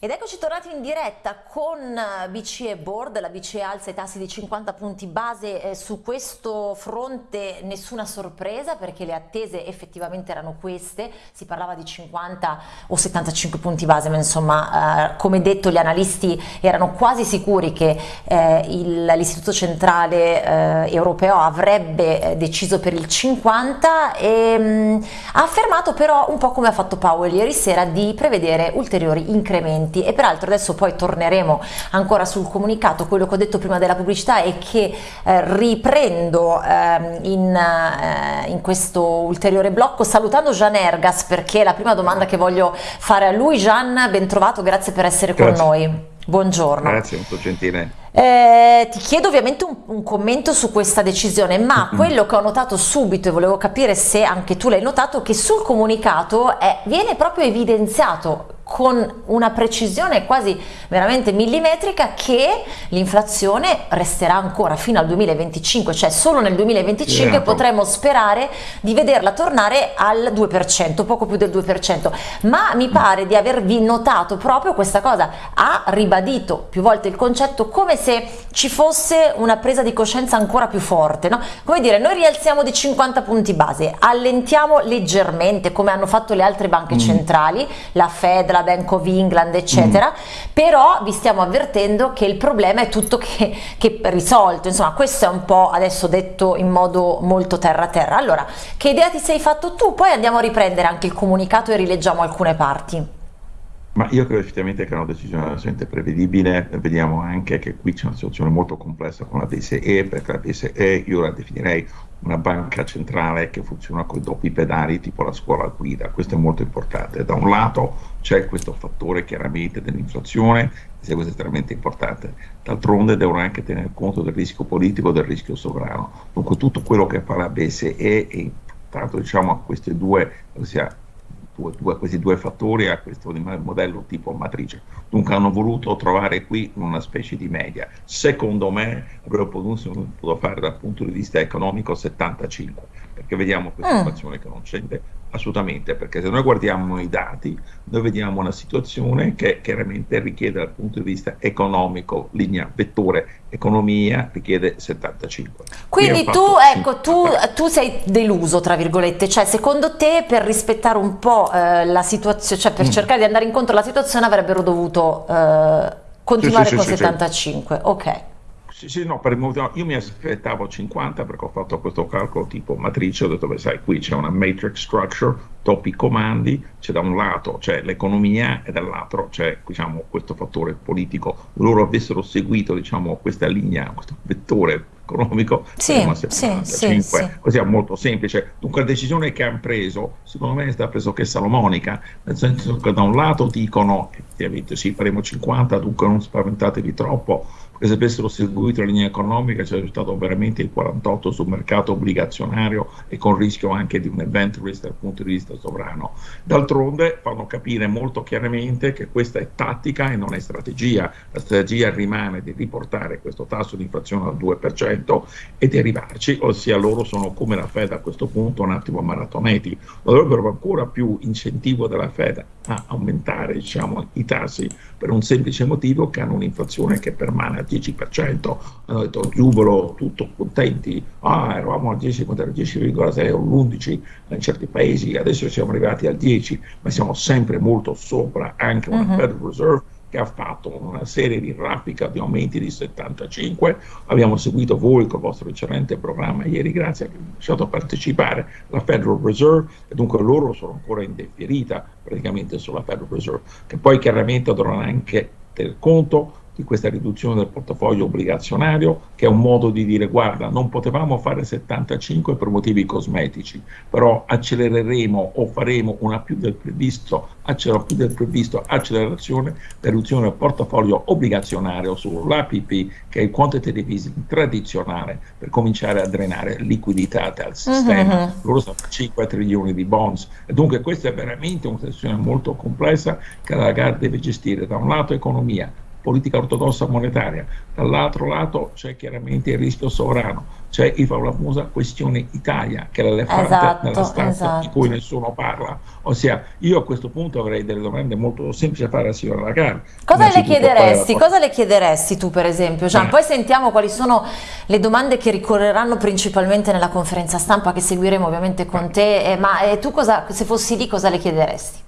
Ed eccoci tornati in diretta con eh, BCE Board, la BCE alza i tassi di 50 punti base, eh, su questo fronte nessuna sorpresa perché le attese effettivamente erano queste, si parlava di 50 o 75 punti base, ma insomma eh, come detto gli analisti erano quasi sicuri che eh, l'istituto centrale eh, europeo avrebbe deciso per il 50 e mh, mm, ha affermato però un po' come ha fatto Powell ieri sera di prevedere ulteriori incrementi commenti e peraltro adesso poi torneremo ancora sul comunicato, quello che ho detto prima della pubblicità e che eh, riprendo eh, in, eh, in, questo ulteriore blocco salutando Gian Ergas perché è la prima domanda che voglio fare a lui. Gian, ben trovato, grazie per essere grazie. con noi. Buongiorno. Grazie, molto gentile. Eh, ti chiedo ovviamente un, un, commento su questa decisione, ma quello che ho notato subito e volevo capire se anche tu l'hai notato, che sul comunicato è, viene proprio evidenziato con una precisione quasi veramente millimetrica che l'inflazione resterà ancora fino al 2025, cioè solo nel 2025 yeah. potremo sperare di vederla tornare al 2%, poco più del 2%, ma mi pare di avervi notato proprio questa cosa, ha ribadito più volte il concetto come se ci fosse una presa di coscienza ancora più forte, no? come dire noi rialziamo di 50 punti base, allentiamo leggermente come hanno fatto le altre banche mm. centrali, la Fed, la Bank of England eccetera. Mm. però vi stiamo avvertendo che il problema è tutto che, che risolto. Insomma questo è un po' adesso detto in modo molto terra terra. Allora che idea ti sei fatto tu? Poi andiamo a riprendere anche il comunicato e rileggiamo alcune parti. Ma io credo effettivamente che è una decisione assolutamente prevedibile, vediamo anche che qui c'è una situazione molto complessa con la BCE, perché la BCE io la definirei una banca centrale che funziona con i doppi pedali tipo la scuola guida, questo è molto importante. Da un lato c'è questo fattore chiaramente dell'inflazione, che è estremamente importante, d'altronde devono anche tenere conto del rischio politico e del rischio sovrano. Dunque tutto quello che fa la BCE è improntato diciamo, a questi due, ossia due, due, questi due fattori a questo modello tipo matrice. Dunque hanno voluto trovare qui una specie di media. Secondo me avrebbero potuto fare dal punto di vista economico 75, perché vediamo questa mm. inflazione che non scende assolutamente, perché se noi guardiamo i dati, noi vediamo una situazione che chiaramente richiede dal punto di vista economico, linea vettore economia, richiede 75. Quindi tu, ecco, tu, tu, sei deluso, tra virgolette, cioè secondo te per rispettare un po' eh, la situazione, cioè per mm. cercare di andare incontro alla situazione avrebbero dovuto eh, continuare sì, sì, con sì, 75, ok. Sì, sì, no, per il motivo, io mi aspettavo 50 perché ho fatto questo calcolo tipo matrice, ho detto, beh, sai, qui c'è una matrix structure, toppi comandi, c'è da un lato c'è l'economia e dall'altro c'è diciamo, questo fattore politico. Loro avessero seguito diciamo, questa linea, questo vettore economico, sì, sì, sì, sì, così è molto semplice. Dunque la decisione che hanno preso, secondo me è stata pressoché salomonica, nel senso che da un lato dicono, effettivamente sì, faremo 50, dunque non spaventatevi troppo, che se avessero seguito la linea economica c'è stato veramente il 48 sul mercato obbligazionario e con rischio anche di un event risk dal punto di vista sovrano. D'altronde fanno capire molto chiaramente che questa è tattica e non è strategia. La strategia rimane di riportare questo tasso di inflazione al 2% e di arrivarci, ossia loro sono come la Fed a questo punto un attimo maratoneti. Dovrebbero ancora più incentivo della Fed a aumentare diciamo, i tassi per un semplice motivo che hanno un'inflazione che permane al 10%, hanno detto giubilo, tutto contenti, ah eravamo al 10, al 10,6 o all'11 in certi paesi, adesso siamo arrivati al 10, ma siamo sempre molto sopra anche una uh-huh. Federal Reserve che ha fatto una serie di raffica di aumenti di 75, abbiamo seguito voi con il vostro eccellente programma ieri, grazie a che mi lasciato partecipare la Federal Reserve. E dunque loro sono ancora in deferita praticamente sulla Federal Reserve, che poi chiaramente dovranno anche tener conto di questa riduzione del portafoglio obbligazionario, che è un modo di dire guarda, non potevamo fare 75 per motivi cosmetici, però accelereremo o faremo una più del previsto, accelerò più del previsto accelerazione per riduzione del portafoglio obbligazionario sull'APP, che è il quantitative easing tradizionale, per cominciare a drenare liquidità dal sistema. Uh-huh. Loro stanno 5 trilioni di bonds. E dunque questa è veramente una situazione molto complessa che la Lagarde deve gestire da un lato economia, politica ortodossa monetaria, dall'altro lato c'è chiaramente il rischio sovrano, c'è la famosa questione Italia, che è l'elefante esatto, nella stanza esatto. di cui nessuno parla. Ossia, io a questo punto avrei delle domande molto semplici da fare alla signora Lagarde. Cosa le chiederesti? Cosa le chiederesti tu, per esempio? Gian? Eh. Poi sentiamo quali sono le domande che ricorreranno principalmente nella conferenza stampa che seguiremo ovviamente con te. Eh, ma eh, tu cosa, se fossi lì, cosa le chiederesti?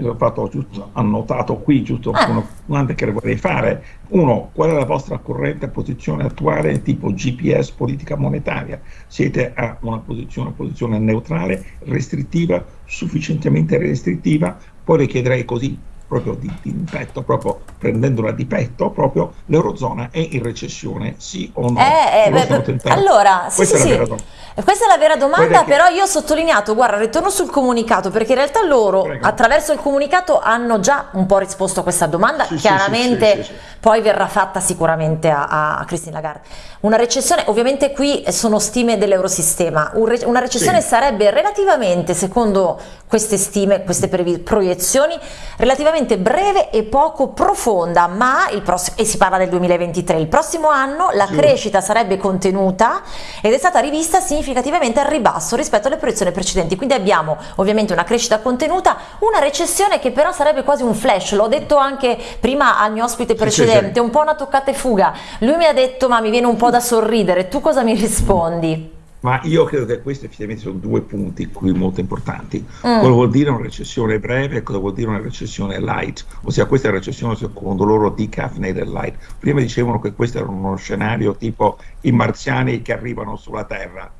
Ho fatto giusto, annotato qui giusto ah. una domanda che vorrei fare. Uno, qual è la vostra corrente posizione attuale tipo GPS politica monetaria? Siete a una posizione, una posizione neutrale, restrittiva, sufficientemente restrittiva? Poi le chiederei così, proprio di, di petto, proprio prendendola di petto, proprio l'Eurozona è in recessione, sì o no? Eh, eh, beh, allora, sì, Questa sì, è sì. Questa è la vera domanda, però io ho sottolineato, guarda, ritorno sul comunicato, perché in realtà loro Prego. attraverso il comunicato hanno già un po' risposto a questa domanda, chiaramente poi verrà fatta sicuramente a, a Christine Lagarde. Una recessione, ovviamente qui sono stime dell'Eurosistema, un una recessione sarebbe relativamente, secondo queste stime, queste proiezioni, relativamente breve e poco profonda, ma il prossimo, e si parla del 2023, il prossimo anno la crescita sarebbe contenuta ed è stata rivista significativamente al ribasso rispetto alle proiezioni precedenti, quindi abbiamo ovviamente una crescita contenuta, una recessione che però sarebbe quasi un flash, l'ho detto anche prima al mio ospite precedente, sì, sì, sì. un po' una toccata e fuga, lui mi ha detto ma mi viene un po' da sorridere, tu cosa mi rispondi? Ma io credo che questi effettivamente sono due punti qui molto importanti. Mm. Cosa vuol dire una recessione breve e cosa vuol dire una recessione light? Ossia questa è la recessione secondo loro decaffeinated light. Prima dicevano che questo era uno scenario tipo i marziani che arrivano sulla Terra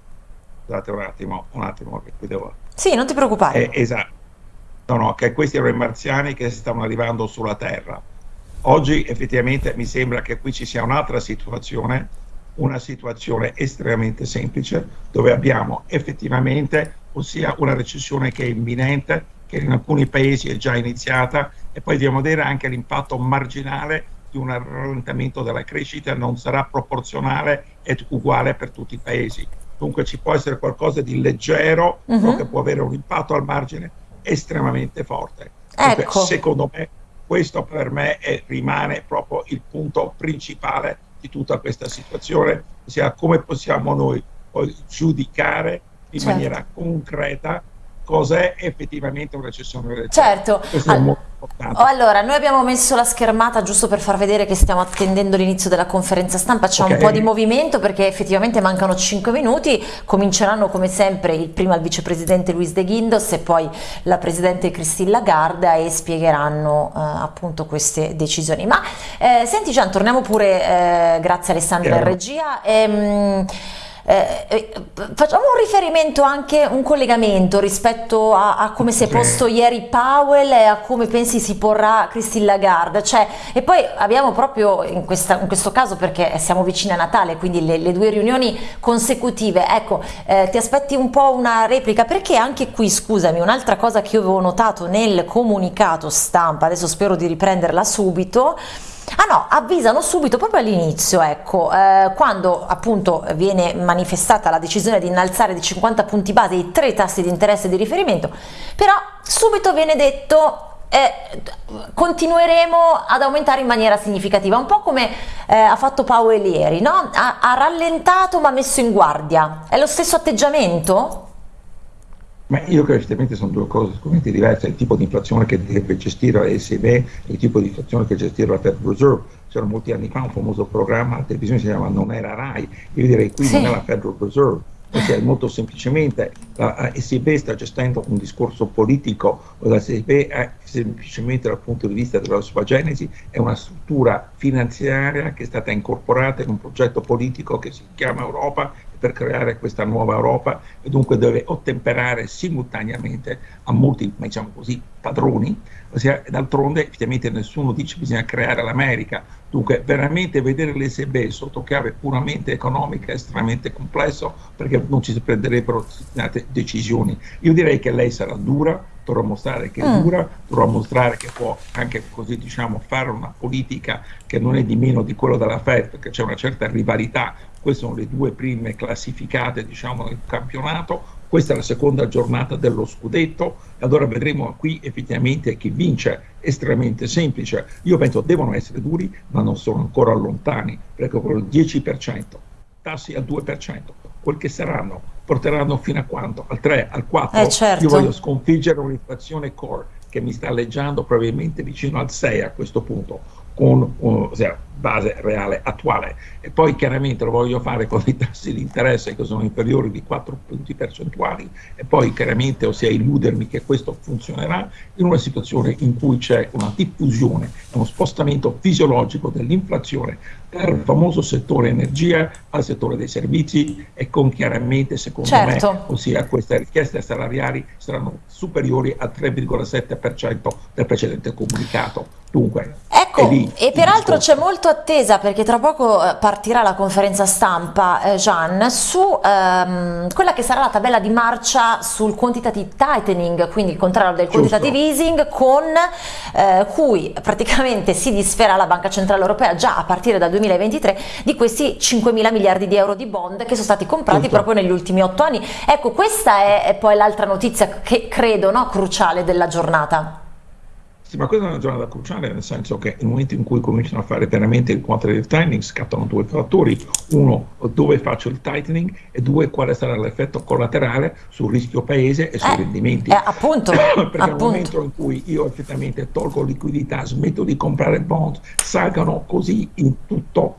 Scusate un attimo, un attimo che qui devo... Sì, non ti preoccupare. Eh, esatto. No, no, che questi erano i marziani che stavano arrivando sulla Terra. Oggi effettivamente mi sembra che qui ci sia un'altra situazione, una situazione estremamente semplice, dove abbiamo effettivamente, ossia una recessione che è imminente, che in alcuni paesi è già iniziata, e poi dobbiamo vedere anche l'impatto marginale di un rallentamento della crescita, non sarà proporzionale ed uguale per tutti i paesi dunque ci può essere qualcosa di leggero, uh -huh. che può avere un impatto al margine estremamente forte. Dunque, ecco. Secondo me questo per me è, rimane proprio il punto principale di tutta questa situazione, ossia come possiamo noi poi giudicare in certo. maniera concreta cos'è effettivamente una recessione Certo. allora, noi abbiamo messo la schermata giusto per far vedere che stiamo attendendo l'inizio della conferenza stampa, c'è okay. un po' di movimento perché effettivamente mancano 5 minuti, cominceranno come sempre il, prima il vicepresidente Luis De Guindos e poi la presidente Christine Lagarde e spiegheranno eh, appunto queste decisioni. Ma eh, senti Gian, torniamo pure, eh, grazie Alessandra in regia. Ehm, eh, eh, facciamo un riferimento anche, un collegamento rispetto a, a come si è posto ieri Powell e a come pensi si porrà Christine Lagarde, cioè, e poi abbiamo proprio in, questa, in, questo caso perché siamo vicini a Natale, quindi le, le due riunioni consecutive, ecco, eh, ti aspetti un po' una replica, perché anche qui, scusami, un'altra cosa che io avevo notato nel comunicato stampa, adesso spero di riprenderla subito, Ah no, avvisano subito proprio all'inizio, ecco, eh, quando appunto viene manifestata la decisione di innalzare di 50 punti base i tre tassi di interesse di riferimento, però subito viene detto eh, continueremo ad aumentare in maniera significativa, un po' come eh, ha fatto Powell ieri, no? ha, ha rallentato ma messo in guardia, è lo stesso atteggiamento? Ma io credo che sono due cose sicuramente diverse, il tipo di inflazione che deve gestire la ECB e il tipo di inflazione che gestisce la Federal Reserve. C'era molti anni fa un famoso programma a televisione si chiama Non era RAI, io direi qui sì. non è la Federal Reserve, perché molto semplicemente la ECB sta gestendo un discorso politico, la ECB è semplicemente dal punto di vista della sua genesi è una struttura finanziaria che è stata incorporata in un progetto politico che si chiama Europa per creare questa nuova Europa e dunque deve ottemperare simultaneamente a molti, diciamo così, padroni, ossia d'altronde effettivamente nessuno dice che bisogna creare l'America, dunque veramente vedere l'ESB sotto chiave puramente economica è estremamente complesso perché non ci si prenderebbero decisioni. Io direi che lei sarà dura, dovrà mostrare che è mm. dura, dovrà mostrare che può anche così diciamo fare una politica che non è di meno di quello della Fed perché c'è una certa rivalità, queste sono le due prime classificate diciamo nel campionato, questa è la seconda giornata dello scudetto e allora vedremo qui effettivamente chi vince, estremamente semplice. Io penso devono essere duri, ma non sono ancora lontani, perché con il 10%, tassi al 2%, quel che saranno, porteranno fino a quanto? Al 3, al 4? Eh, certo. Io voglio sconfiggere un'inflazione core che mi sta alleggiando probabilmente vicino al 6 a questo punto, con uh, cioè, base reale attuale e poi chiaramente lo voglio fare con i tassi di interesse che sono inferiori di 4 punti percentuali e poi chiaramente ossia illudermi che questo funzionerà in una situazione in cui c'è una diffusione, uno spostamento fisiologico dell'inflazione dal famoso settore energia al settore dei servizi e con chiaramente secondo certo. me ossia queste richieste salariali saranno superiori al 3,7% del precedente comunicato. Dunque, ecco, e peraltro c'è molto attesa perché tra poco eh, partirà la conferenza stampa, eh, Gian, su ehm, quella che sarà la tabella di marcia sul quantitative tightening, quindi il contrario del quantitative Giusto. easing, con eh, cui praticamente si disferà la Banca Centrale Europea già a partire dal 2023 di questi 5 mila miliardi di euro di bond che sono stati comprati Tutto. proprio negli ultimi otto anni. Ecco, questa è, è poi l'altra notizia che credo no, cruciale della giornata. Sì, ma questa è una giornata cruciale, nel senso che nel momento in cui cominciano a fare veramente il quantitative tightening scattano due fattori, uno dove faccio il tightening e due quale sarà l'effetto collaterale sul rischio paese e sui eh, rendimenti. Eh, appunto, Perché appunto. nel momento in cui io effettivamente tolgo liquidità, smetto di comprare bond, salgano così in tutto,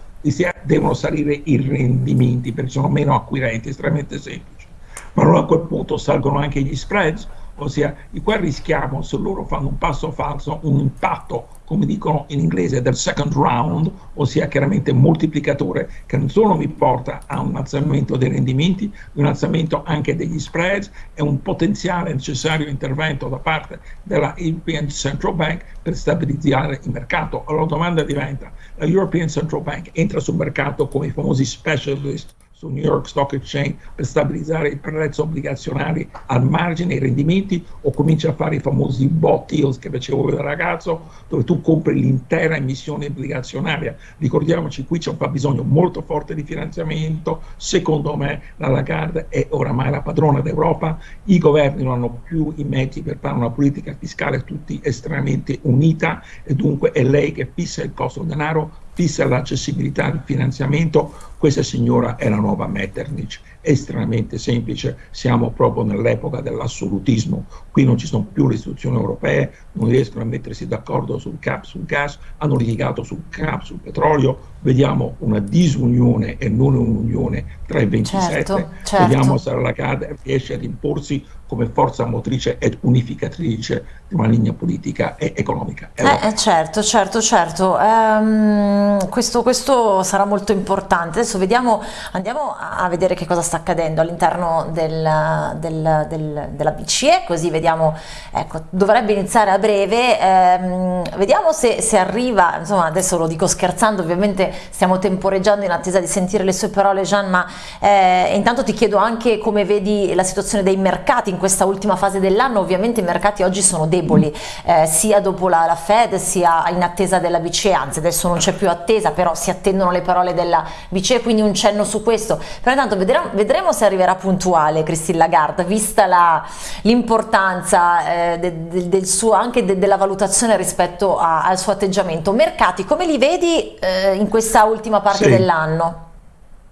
devono salire i rendimenti perché sono meno acquirenti, estremamente semplice. Ma allora a quel punto salgono anche gli spreads, ossia qua rischiamo se loro fanno un passo falso un impatto come dicono in inglese del second round ossia chiaramente moltiplicatore che non solo mi porta a un alzamento dei rendimenti un alzamento anche degli spreads e un potenziale necessario intervento da parte della European Central Bank per stabilizzare il mercato. Allora la domanda diventa la European Central Bank entra sul mercato come i famosi specialist su New York Stock Exchange per stabilizzare i prezzi obbligazionari al margine, i rendimenti, o comincia a fare i famosi bot deals che facevo da ragazzo, dove tu compri l'intera emissione obbligazionaria. Ricordiamoci, qui c'è un bisogno molto forte di finanziamento, secondo me la Lagarde è oramai la padrona d'Europa, i governi non hanno più i mezzi per fare una politica fiscale tutti estremamente unita e dunque è lei che fissa il costo del denaro, fissa l'accessibilità al finanziamento, questa signora è la nuova Metternich, estremamente semplice, siamo proprio nell'epoca dell'assolutismo, qui non ci sono più le istituzioni europee, non riescono a mettersi d'accordo sul cap, sul gas, hanno litigato sul cap, sul petrolio, vediamo una disunione e non un'unione tra i 27, certo, certo. vediamo se la CAD riesce ad imporsi come forza motrice ed unificatrice di una linea politica e economica. Eh, eh, certo, certo, certo. Um, questo, questo, sarà molto importante. Adesso vediamo, andiamo a vedere che cosa sta accadendo all'interno del, del, del, della BCE, così vediamo, ecco, dovrebbe iniziare a breve. Um, vediamo se, se arriva, insomma adesso lo dico scherzando, ovviamente stiamo temporeggiando in attesa di sentire le sue parole Gian, ma eh, intanto ti chiedo anche come vedi la situazione dei mercati in questa ultima fase dell'anno, ovviamente i mercati oggi sono deboli, eh, sia dopo la, la, Fed sia in attesa della BCE, anzi adesso non c'è più attesa, però si attendono le parole della BCE, quindi un cenno su questo, però intanto vedremo, vedremo se arriverà puntuale Christine Lagarde, vista l'importanza eh, de, de, del suo, anche de, della valutazione rispetto a, al suo atteggiamento. Mercati, come li vedi eh, in questa ultima parte sì. dell'anno?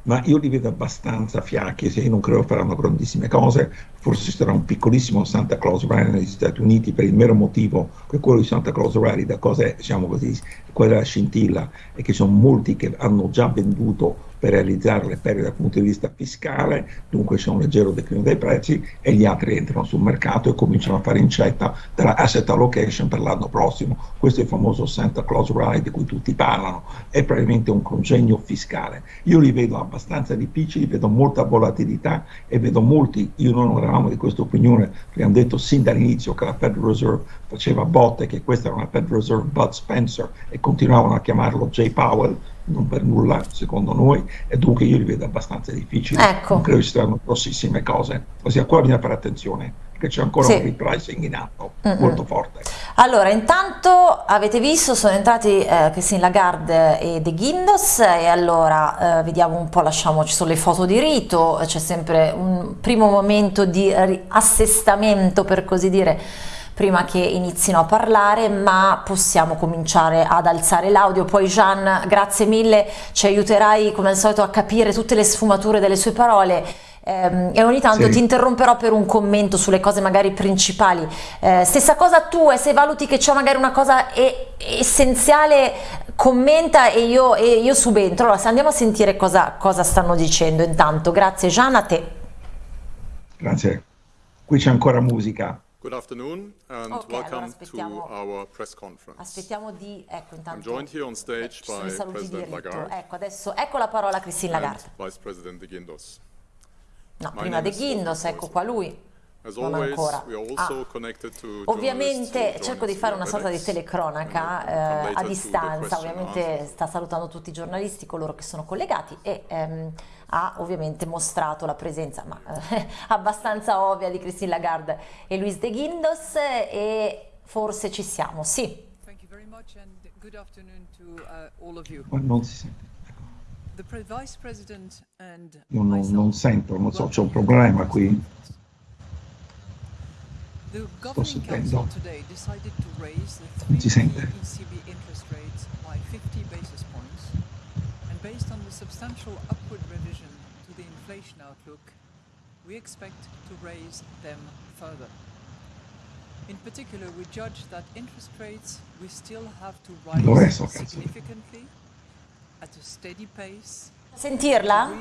ma io li vedo abbastanza fiacchi, se non credo faranno grandissime cose, forse ci sarà un piccolissimo Santa Claus Rally negli Stati Uniti per il mero motivo che quello di Santa Claus Rally da cosa è, diciamo così, quella scintilla e che sono molti che hanno già venduto per realizzare le perdite dal punto di vista fiscale, dunque c'è un leggero declino dei prezzi e gli altri entrano sul mercato e cominciano a fare incetta della asset allocation per l'anno prossimo. Questo è il famoso Santa Claus Ride di cui tutti parlano, è probabilmente un congegno fiscale. Io li vedo abbastanza difficili, vedo molta volatilità e vedo molti, io non eravamo di questa opinione, abbiamo detto sin dall'inizio che la Federal Reserve faceva botte, che questa era una Federal Reserve Bud Spencer e continuavano a chiamarlo J. Powell, non per nulla secondo noi e dunque io li vedo abbastanza difficili ecco. non credo ci saranno grossissime cose ossia qua bisogna fare attenzione che c'è ancora sì. un repricing in atto mm -hmm. molto forte. Allora, intanto avete visto, sono entrati eh, Christine Lagarde e De Guindos e allora eh, vediamo un po', lasciamo, ci sono le foto di rito, c'è sempre un primo momento di assestamento per così dire prima che inizino a parlare, ma possiamo cominciare ad alzare l'audio. Poi Gian, grazie mille, ci aiuterai come al solito a capire tutte le sfumature delle sue parole. Eh, e ogni tanto sì. ti interromperò per un commento sulle cose magari principali. Eh, stessa cosa tu, e se valuti che c'è magari una cosa e, essenziale, commenta e io, e io subentro. Allora, andiamo a sentire cosa, cosa stanno dicendo intanto. Grazie Gian, a te. Grazie. Qui c'è ancora musica. Good afternoon and okay, welcome allora to our press conference. Aspettiamo di, ecco intanto, I'm joined here on stage by President Lagarde. Ecco, adesso, ecco la parola a Christine Lagarde. Vice President De Guindos. No, My prima De Guindos, ecco qua lui. Non ancora. Ah. Ovviamente cerco di fare una sorta di telecronaca eh, a distanza, ovviamente sta salutando tutti i giornalisti, coloro che sono collegati e ehm, ha ovviamente mostrato la presenza ma, eh, abbastanza ovvia di Christine Lagarde e Luis De Guindos e forse ci siamo, sì. Uh, non si sente. Non, non, non sento, non so, c'è un problema qui. The governing council today decided based on the substantial upward revision to the inflation outlook, we expect to raise them further. In particular, we judge that interest rates we still have to rise significantly at a steady pace Sentirla?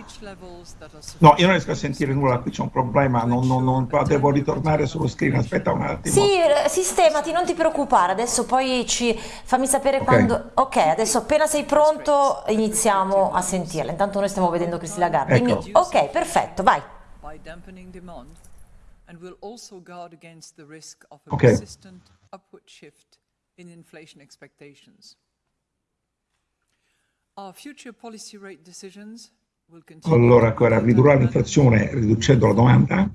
No, io non riesco a sentire nulla, qui c'è un problema, non, non, non, devo ritornare sullo screen, aspetta un attimo. Sì, eh, sistemati, non ti preoccupare, adesso poi ci fammi sapere okay. quando... Ok, adesso appena sei pronto iniziamo a sentirla, intanto noi stiamo vedendo Cristi Lagarde. Ecco. Ok, perfetto, vai. Ok. Allora, ancora, ridurrà l'inflazione riducendo la domanda.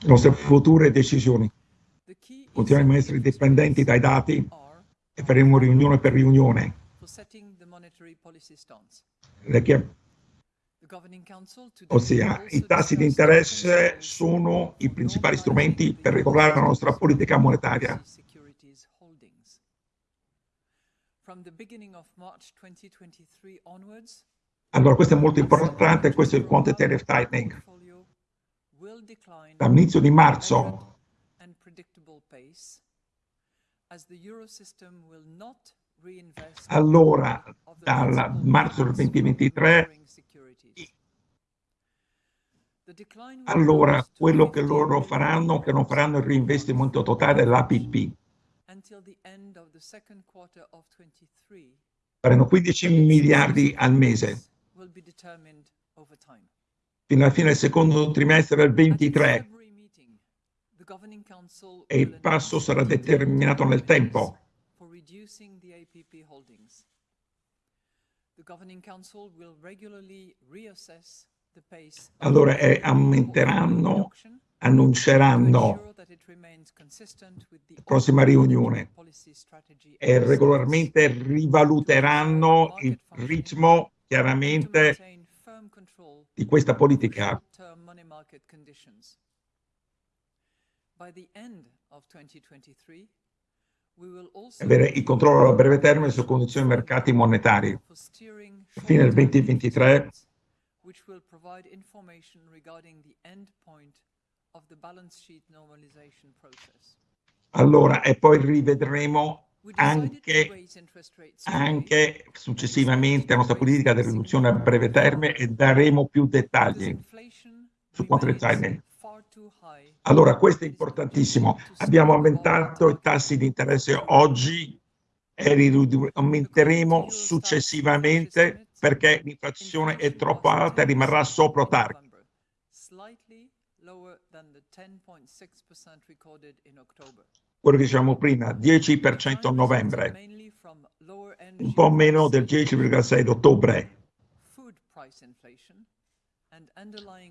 Le nostre future decisioni continueremo a essere dipendenti dai dati e faremo riunione per riunione. Ossia, i tassi di interesse sono i principali strumenti per regolare la nostra politica monetaria. Allora, questo è molto importante, questo è il quantitative tightening. Dall'inizio di marzo allora, dal marzo del 2023, allora quello che loro faranno, che non faranno il reinvestimento totale dell'APP, Faranno 15 miliardi al mese. Fino alla fine del secondo trimestre del 23. E il passo sarà determinato nel tempo. Allora eh, aumenteranno annunceranno la prossima riunione e regolarmente rivaluteranno il ritmo chiaramente di questa politica. Avere il controllo a breve termine su condizioni mercati monetari. A fine del 2023 allora, e poi rivedremo anche, anche, successivamente la nostra politica di riduzione a breve termine e daremo più dettagli su quanto dettagli. Allora, questo è importantissimo. Abbiamo aumentato i tassi di interesse oggi e li aumenteremo successivamente perché l'inflazione è troppo alta e rimarrà sopra target. Quello che dicevamo prima, 10% a novembre, un po' meno del 10,6 d'ottobre.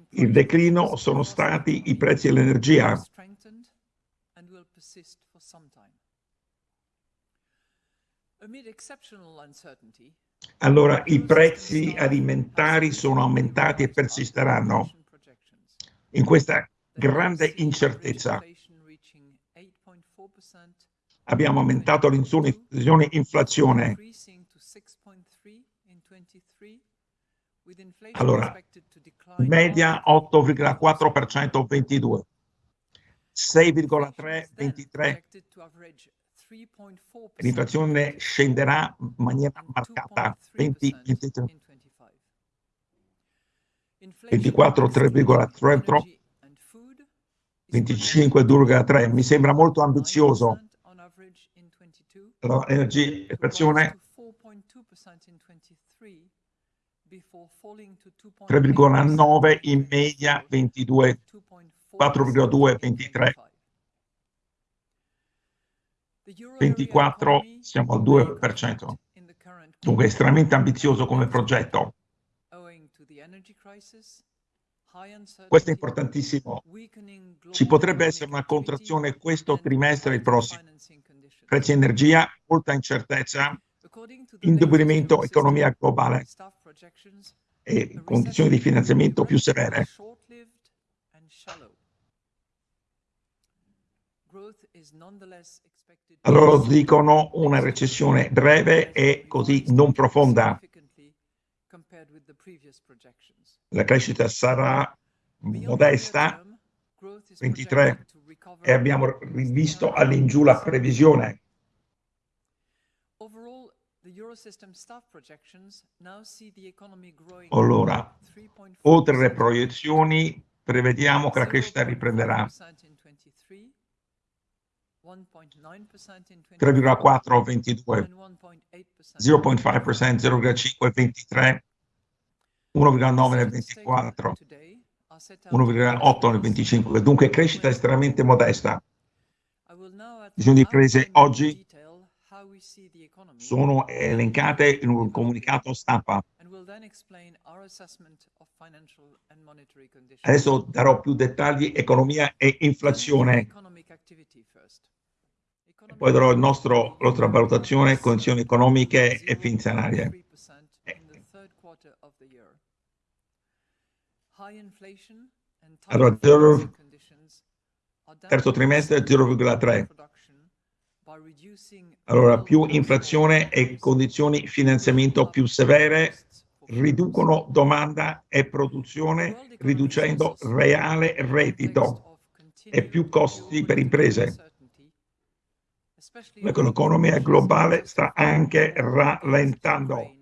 Il declino sono stati i prezzi dell'energia. Allora i prezzi alimentari sono aumentati e persisteranno in questa grande incertezza. Abbiamo aumentato l'inflazione. Allora, media 8,4% 22, 6,3 23. L'inflazione scenderà in maniera marcata 20 23. 24 3,3 25,3 mi sembra molto ambizioso. l'energia e inflazione 3,9 in media 22 4,2 23 24 siamo al 2% dunque è estremamente ambizioso come progetto questo è importantissimo. Ci potrebbe essere una contrazione questo trimestre e il prossimo. Prezzi energia, molta incertezza, indebolimento economia globale e condizioni di finanziamento più severe. Allora dicono una recessione breve e così non profonda. La crescita sarà modesta, 23, e abbiamo rivisto all'ingiù la previsione. Allora, oltre le proiezioni, prevediamo che la crescita riprenderà 3,4 22, 0,5%, 0,5 23, 1,9 nel 24, 1,8 nel 25, dunque crescita estremamente modesta. Visioni di prese oggi sono elencate in un comunicato stampa. Adesso darò più dettagli economia e inflazione. Poi darò il nostro, la nostra valutazione, condizioni economiche e finanziarie. Allora, zero, terzo trimestre 0,3. Allora, più inflazione e condizioni finanziamento più severe riducono domanda e produzione, riducendo reale reddito e più costi per imprese. L'economia globale sta anche rallentando,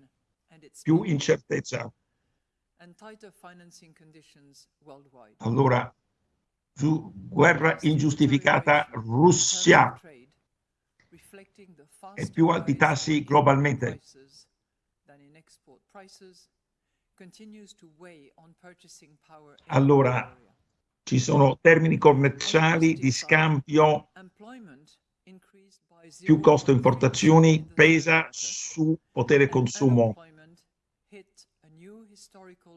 più incertezza. Allora, su guerra ingiustificata Russia e più alti tassi globalmente. Allora, ci sono termini commerciali di scambio, più costo importazioni, pesa su potere consumo.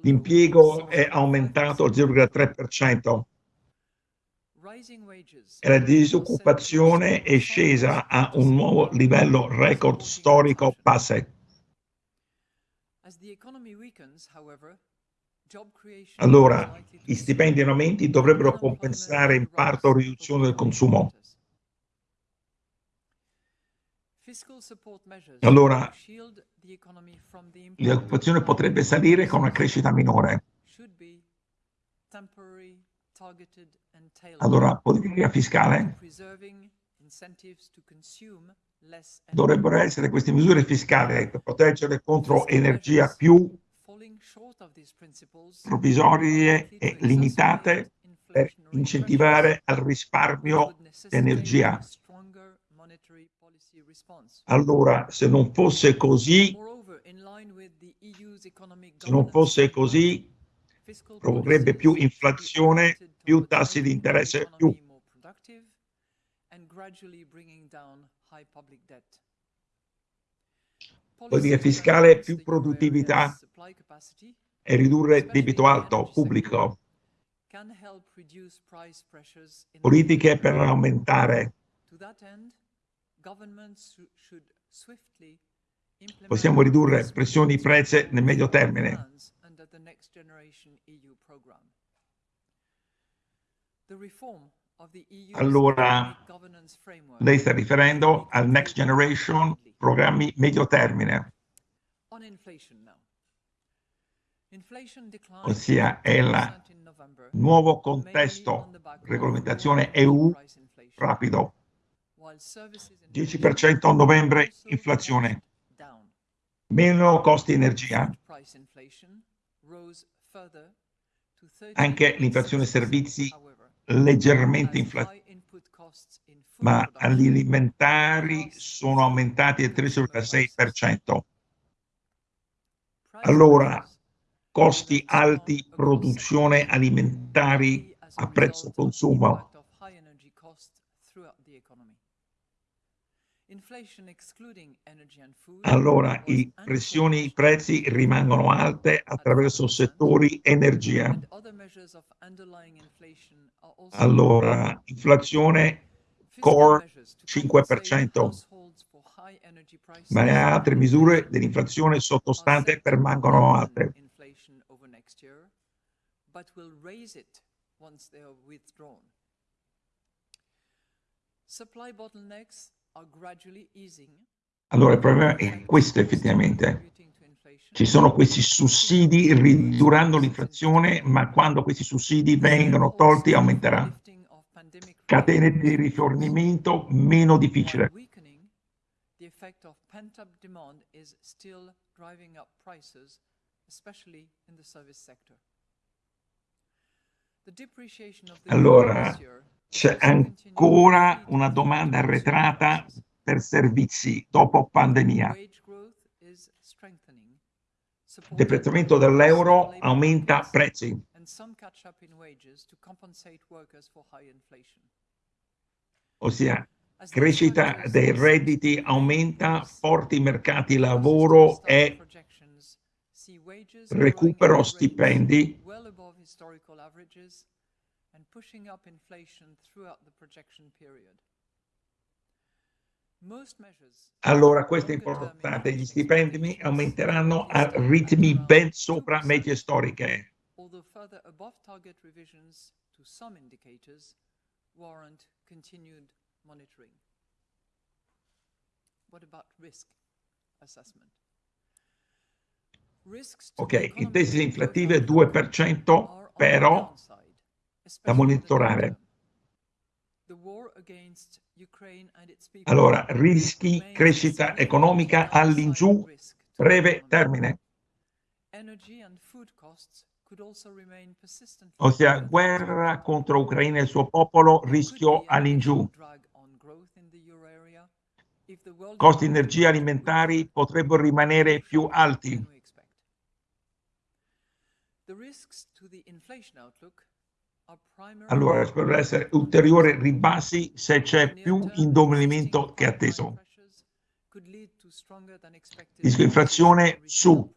l'impiego è aumentato al 0,3% e la disoccupazione è scesa a un nuovo livello record storico base. Allora, gli stipendi in aumenti dovrebbero compensare in parte la riduzione del consumo. Allora, l'occupazione potrebbe salire con una crescita minore. Allora, politica fiscale dovrebbero essere queste misure fiscali per proteggere contro energia più provvisorie e limitate per incentivare al risparmio di energia. Allora, se non fosse così, se non fosse così, provocherebbe più inflazione, più tassi di interesse, più politica fiscale, più produttività e ridurre debito alto pubblico. Politiche per aumentare. Possiamo ridurre pressioni di prezzi nel medio termine. Allora, lei sta riferendo al Next Generation, programmi medio termine, ossia è il nuovo contesto, regolamentazione EU rapido, 10% a novembre inflazione, meno costi energia, anche l'inflazione servizi leggermente inflazionata, ma gli alimentari sono aumentati del 3,6%. Allora, costi alti, produzione alimentari a prezzo consumo. Allora, i pressioni i prezzi rimangono alte attraverso settori energia. Allora, inflazione core 5%, ma altre misure dell'inflazione sottostante permangono alte. Allora il problema è questo effettivamente. Ci sono questi sussidi ridurando l'inflazione, ma quando questi sussidi vengono tolti aumenterà. Catene di rifornimento meno difficile. Allora, c'è ancora una domanda arretrata per servizi dopo pandemia. Il deprezzamento dell'euro aumenta prezzi. Ossia, crescita dei redditi aumenta, forti mercati lavoro e recupero stipendi. allora questo è importante, gli stipendi aumenteranno a ritmi ben sopra medie storiche. Ok, in tesi inflattive 2%, però da monitorare. Allora, rischi crescita economica all'ingiù, breve termine. Ossia, guerra contro Ucraina e il suo popolo, rischio all'ingiù. Costi di energia alimentari potrebbero rimanere più alti. Allora, potrebbero essere ulteriori ribassi se c'è più indovinamento che atteso. Rischio inflazione su.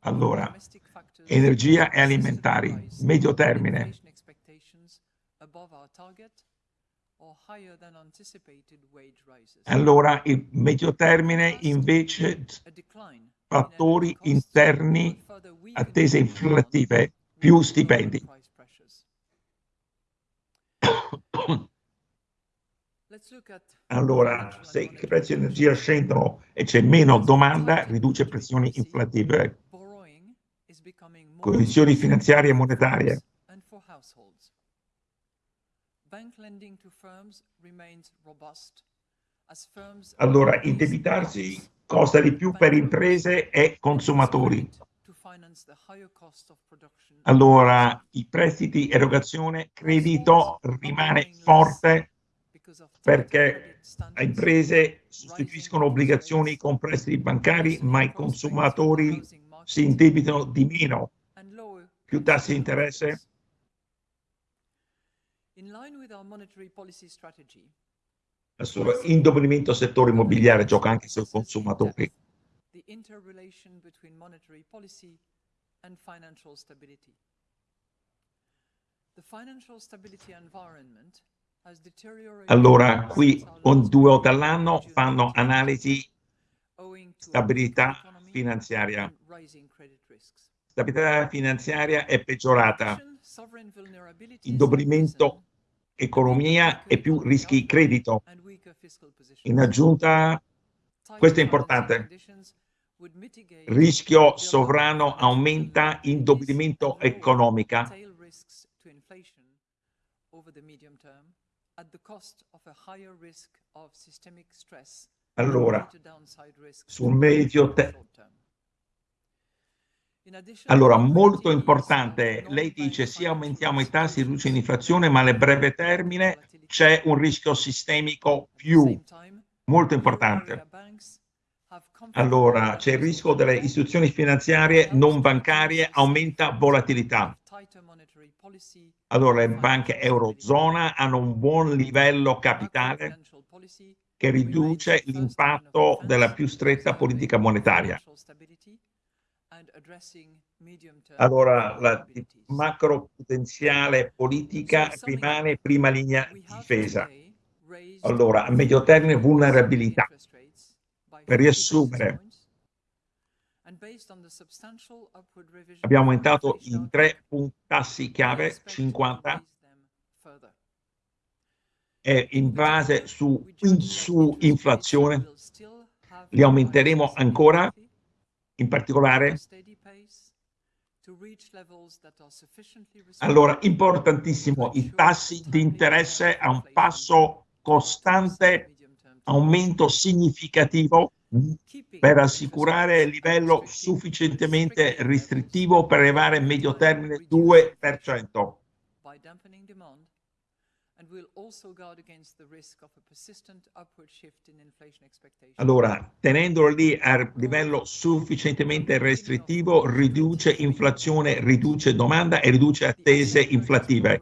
Allora, energia e alimentari, medio termine. Allora, il medio termine invece fattori interni, attese inflative, più stipendi. Allora, se i prezzi di energia scendono e c'è meno domanda, riduce pressioni inflative, condizioni finanziarie e monetarie. Allora, indebitarsi costa di più per imprese e consumatori. Allora, i prestiti, erogazione, credito rimane forte perché le imprese sostituiscono obbligazioni con prestiti bancari, ma i consumatori si indebitano di meno. Più tassi di interesse. indebolimento settore immobiliare gioca anche sui consumatori. The interrelation between monetary policy and financial stability. The financial stability environment has deteriorated. Allora, qui con due volte all'anno fanno analisi stabilità finanziaria. Stabilità finanziaria è peggiorata. Indebolimento economia e più rischi credito. In aggiunta, questo è importante, rischio sovrano aumenta indebolimento economica. Allora, sul medio termine. Allora, molto importante, lei dice sì aumentiamo i tassi, riduce l'inflazione, ma nel breve termine c'è un rischio sistemico più, molto importante. Allora, c'è il rischio delle istituzioni finanziarie non bancarie, aumenta volatilità. Allora, le banche eurozona hanno un buon livello capitale che riduce l'impatto della più stretta politica monetaria. Allora, la macro potenziale politica rimane prima linea di difesa. Allora, a medio termine vulnerabilità. Per riassumere, abbiamo aumentato in tre tassi chiave 50 e in base su, su inflazione. li aumenteremo ancora, in particolare allora, importantissimo, i tassi di interesse a un passo costante, aumento significativo per assicurare il livello sufficientemente restrittivo per arrivare a medio termine 2%. Allora, tenendolo lì a livello sufficientemente restrittivo, riduce inflazione, riduce domanda e riduce attese inflattive.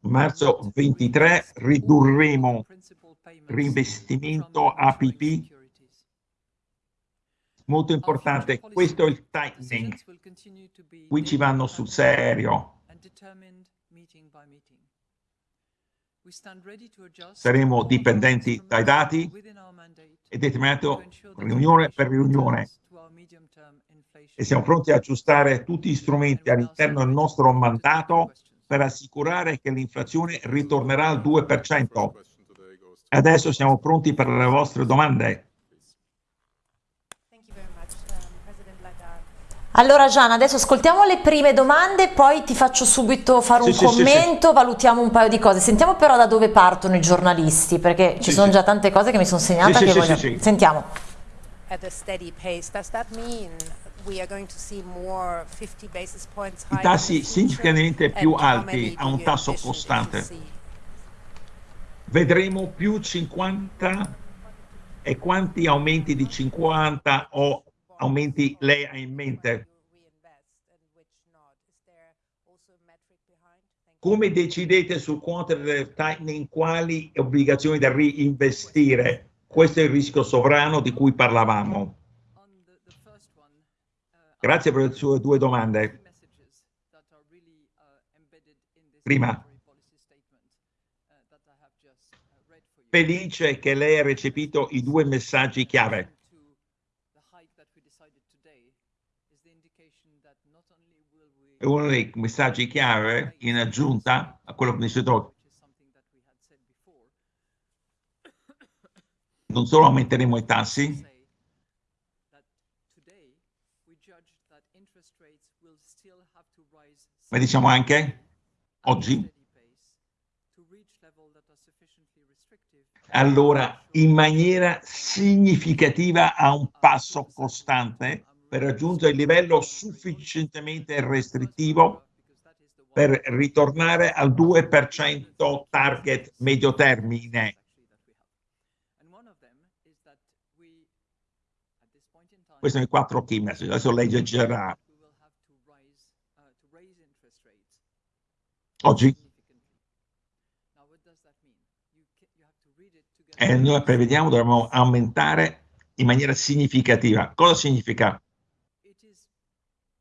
Marzo 23 ridurremo reinvestimento APP molto importante, questo è il tightening. Qui ci vanno sul serio. Saremo dipendenti dai dati e determinato riunione per riunione e siamo pronti a aggiustare tutti gli strumenti all'interno del nostro mandato per assicurare che l'inflazione ritornerà al 2%. Adesso siamo pronti per le vostre domande. Allora Gian, adesso ascoltiamo le prime domande, poi ti faccio subito fare un sì, commento, sì, sì, valutiamo un paio di cose. Sentiamo però da dove partono i giornalisti, perché ci sono già tante cose che mi sono segnate che voglio... Sentiamo. I tassi significativamente più alti a un tasso costante. Vedremo più 50 e quanti aumenti di 50 o aumenti lei ha in mente? Come decidete sul quantitative tightening quali obbligazioni da reinvestire? Questo è il rischio sovrano di cui parlavamo. Grazie per le sue due domande. Prima, felice che lei ha recepito i due messaggi chiave. È uno dei messaggi chiave in aggiunta a quello che mi detto. Non solo aumenteremo i tassi, ma diciamo anche oggi allora in maniera significativa a un passo costante per raggiungere il livello sufficientemente restrittivo per ritornare al 2% target medio termine. Questi sono i quattro key message, adesso leggerà. oggi. E noi prevediamo dovremmo aumentare in maniera significativa. Cosa significa?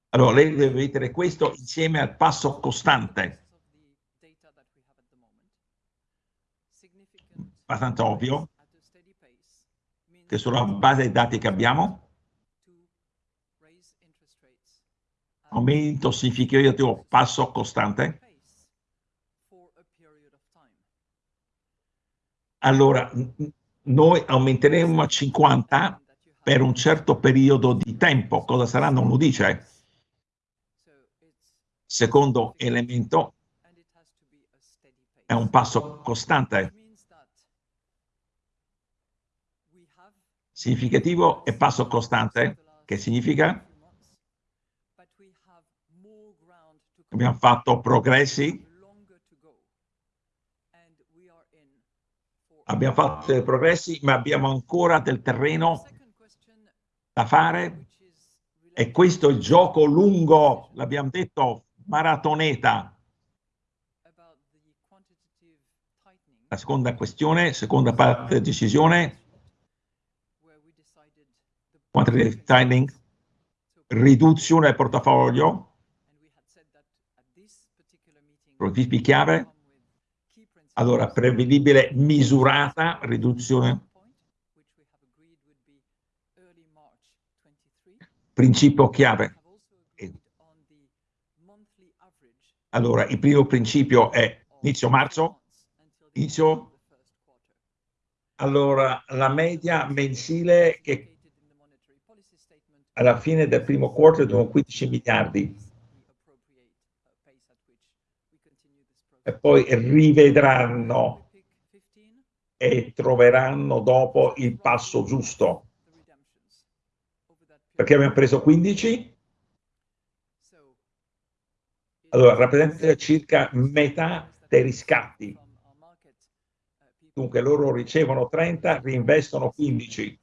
Allora, lei deve vedere questo insieme al passo costante. Abbastanza ovvio che sulla base dei dati che abbiamo, aumento significativo passo costante, allora noi aumenteremo a 50 per un certo periodo di tempo. Cosa sarà non lo dice. Secondo elemento è un passo costante. Significativo e passo costante, che significa? Abbiamo fatto progressi abbiamo fatto dei progressi, ma abbiamo ancora del terreno da fare e questo è il gioco lungo, l'abbiamo detto, maratoneta. La seconda questione, seconda parte della decisione, quantitative tightening, riduzione del portafoglio, principi chiave, allora, prevedibile, misurata, riduzione. Principio chiave. Allora, il primo principio è inizio marzo, inizio, allora la media mensile che alla fine del primo quarto sono 15 miliardi e poi rivedranno e troveranno dopo il passo giusto. Perché abbiamo preso 15? Allora, rappresenta circa metà dei riscatti. Dunque loro ricevono 30, reinvestono 15.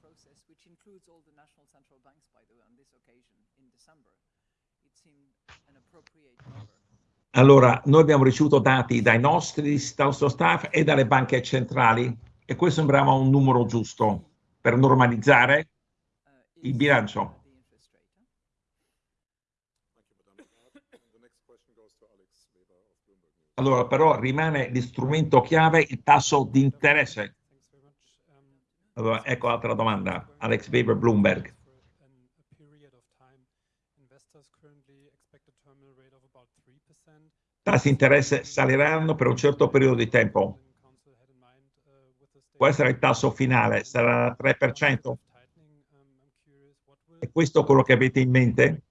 Allora, noi abbiamo ricevuto dati dai nostri, staff e dalle banche centrali e questo sembrava un numero giusto per normalizzare il bilancio. Allora, però rimane l'istrumento chiave il tasso di interesse. Allora, ecco altra domanda, Alex Weber, Bloomberg. tassi di interesse saliranno per un certo periodo di tempo. Può essere il tasso finale, sarà 3%? È questo quello che avete in mente?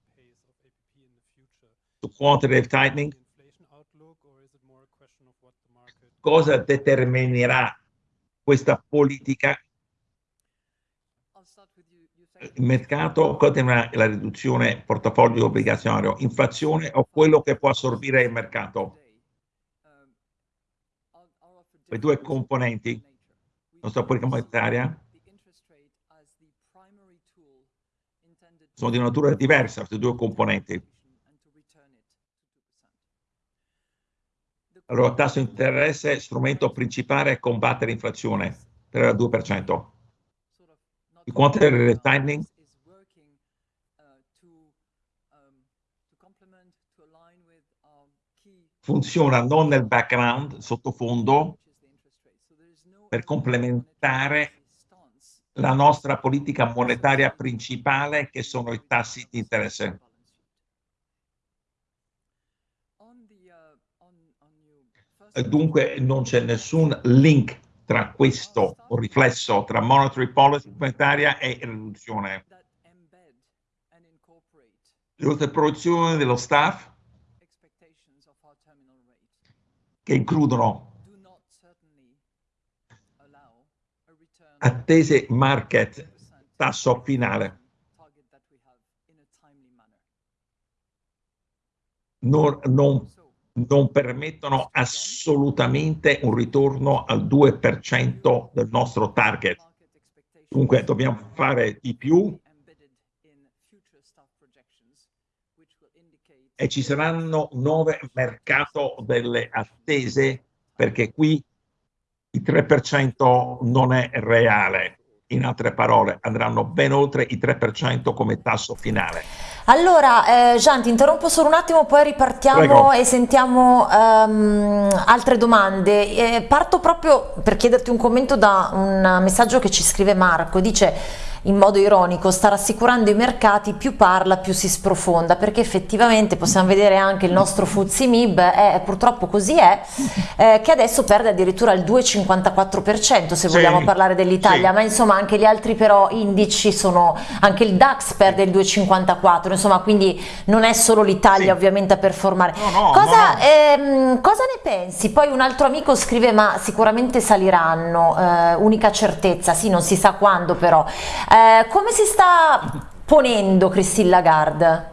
Su quantitative tightening? Cosa determinerà questa politica il mercato conterrà la riduzione portafoglio obbligazionario, inflazione o quello che può assorbire il mercato. Le due componenti, la nostra politica monetaria, sono di natura diversa, queste due componenti. Allora, tasso di interesse, strumento principale è combattere l'inflazione per il 2% il quantitative tightening funziona non nel background, sottofondo, per complementare la nostra politica monetaria principale che sono i tassi di interesse. Dunque non c'è nessun link tra questo riflesso tra monetary policy monetaria e riduzione. Proiezioni dello staff che includono attese market tasso finale. Non, non non permettono assolutamente un ritorno al 2% del nostro target. Dunque dobbiamo fare di più e ci saranno nuove mercato delle attese perché qui il 3% non è reale. In altre parole, andranno ben oltre i 3% come tasso finale. Allora, eh, Gian, ti interrompo solo un attimo, poi ripartiamo Prego. e sentiamo um, altre domande. Eh, parto proprio per chiederti un commento da un messaggio che ci scrive Marco. Dice in modo ironico sta rassicurando i mercati, più parla più si sprofonda, perché effettivamente possiamo vedere anche il nostro Fuzzi Mib, è, purtroppo così è, eh, che adesso perde addirittura il 2,54% se sì, vogliamo parlare dell'Italia, sì. ma insomma anche gli altri però indici sono, anche il DAX perde il 2,54%, insomma quindi non è solo l'Italia sì. ovviamente a performare. No, no, cosa, no, ehm, cosa, ne pensi? Poi un altro amico scrive ma sicuramente saliranno, eh, unica certezza, sì non si sa quando però. Eh, come si sta ponendo Christine Lagarde?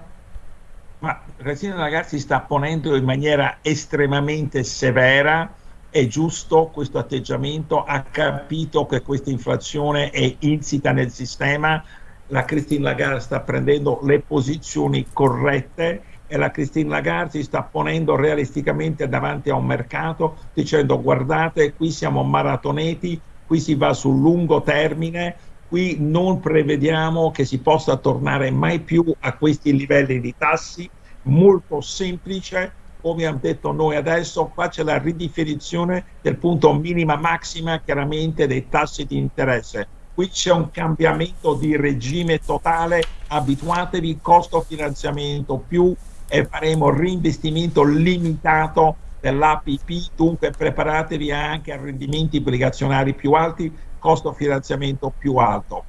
Ma Christine Lagarde si sta ponendo in maniera estremamente severa, è giusto questo atteggiamento, ha capito che questa inflazione è insita nel sistema, la Christine Lagarde sta prendendo le posizioni corrette e la Christine Lagarde si sta ponendo realisticamente davanti a un mercato dicendo guardate qui siamo maratoneti, qui si va sul lungo termine, qui non prevediamo che si possa tornare mai più a questi livelli di tassi, molto semplice, come abbiamo detto noi adesso, qua c'è la ridefinizione del punto minima massima chiaramente dei tassi di interesse. Qui c'è un cambiamento di regime totale, abituatevi, costo finanziamento più e faremo reinvestimento limitato dell'APP, dunque preparatevi anche a rendimenti obbligazionari più alti costo finanziamento più alto.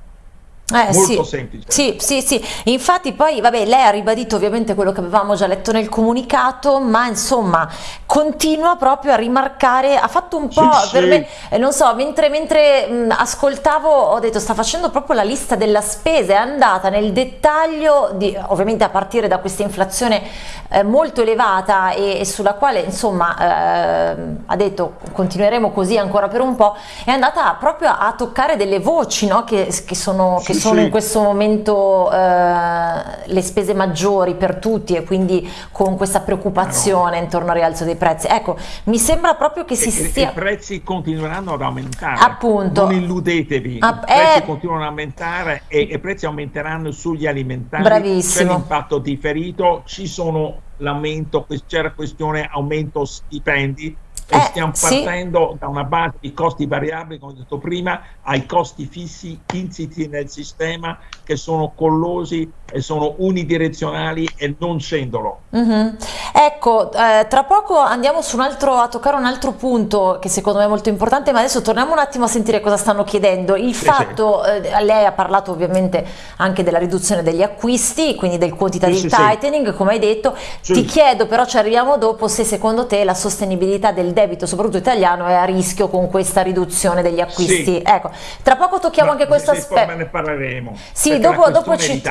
Eh, Molto sì. semplice. Sì, sì, sì. Infatti poi, vabbè, lei ha ribadito ovviamente quello che avevamo già letto nel comunicato, ma insomma continua proprio a rimarcare, ha fatto un po' sì, per me, eh, non so, mentre, mentre mh, ascoltavo ho detto sta facendo proprio la lista della spesa, è andata nel dettaglio, di, ovviamente a partire da questa inflazione eh, molto elevata e, e, sulla quale insomma eh, ha detto continueremo così ancora per un po', è andata proprio a, a toccare delle voci no? che, che sono... Che sono in questo momento eh, le spese maggiori per tutti e quindi con questa preoccupazione no. intorno al rialzo dei prezzi. Ecco, mi sembra proprio che si e, stia... I prezzi continueranno ad aumentare. Appunto. Non illudetevi, ah, i prezzi eh... continuano ad aumentare e i prezzi aumenteranno sugli alimentari. Bravissimo. C'è l'impatto differito, ci sono l'aumento, c'era questione aumento stipendi, e eh, stiamo partendo sì. da una base di costi variabili, come ho detto prima, ai costi fissi insiti nel sistema che sono collosi e sono unidirezionali e non scendono. Mm -hmm. Ecco, eh, tra poco andiamo altro, a toccare un altro punto che secondo me è molto importante, ma adesso torniamo un attimo a sentire cosa stanno chiedendo. Il sì, fatto, sì. Eh, lei ha parlato ovviamente anche della riduzione degli acquisti, quindi del quantitative tightening, come hai detto. Ti chiedo, però ci arriviamo dopo, se secondo te la sostenibilità del debito, soprattutto italiano, è a rischio con questa riduzione degli acquisti. Ecco, tra poco tocchiamo ma anche questo aspetto. Ma ne parleremo. Sì, dopo, dopo ci...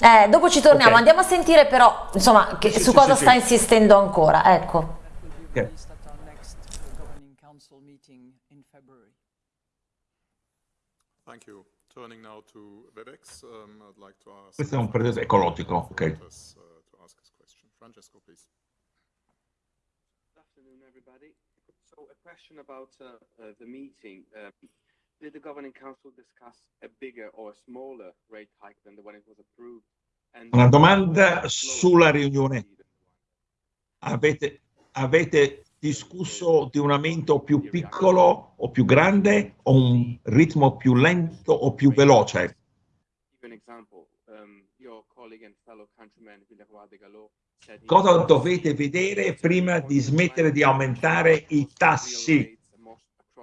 Eh, dopo ci torniamo, okay. andiamo a sentire però insomma, che, sì, su sì, cosa sì, sta insistendo ancora. Ecco. Okay. Um, Questo è un periodo ecologico. Ok. Francesco, please. Good afternoon, everybody. So, a question about uh, uh, the meeting. Um, did the governing council discuss a bigger or a smaller rate hike than the one it was approved? And Una domanda sulla riunione. Avete, avete discusso di un aumento più piccolo o più grande o un ritmo più lento o più veloce? Um, Cosa dovete vedere prima di smettere di aumentare i tassi?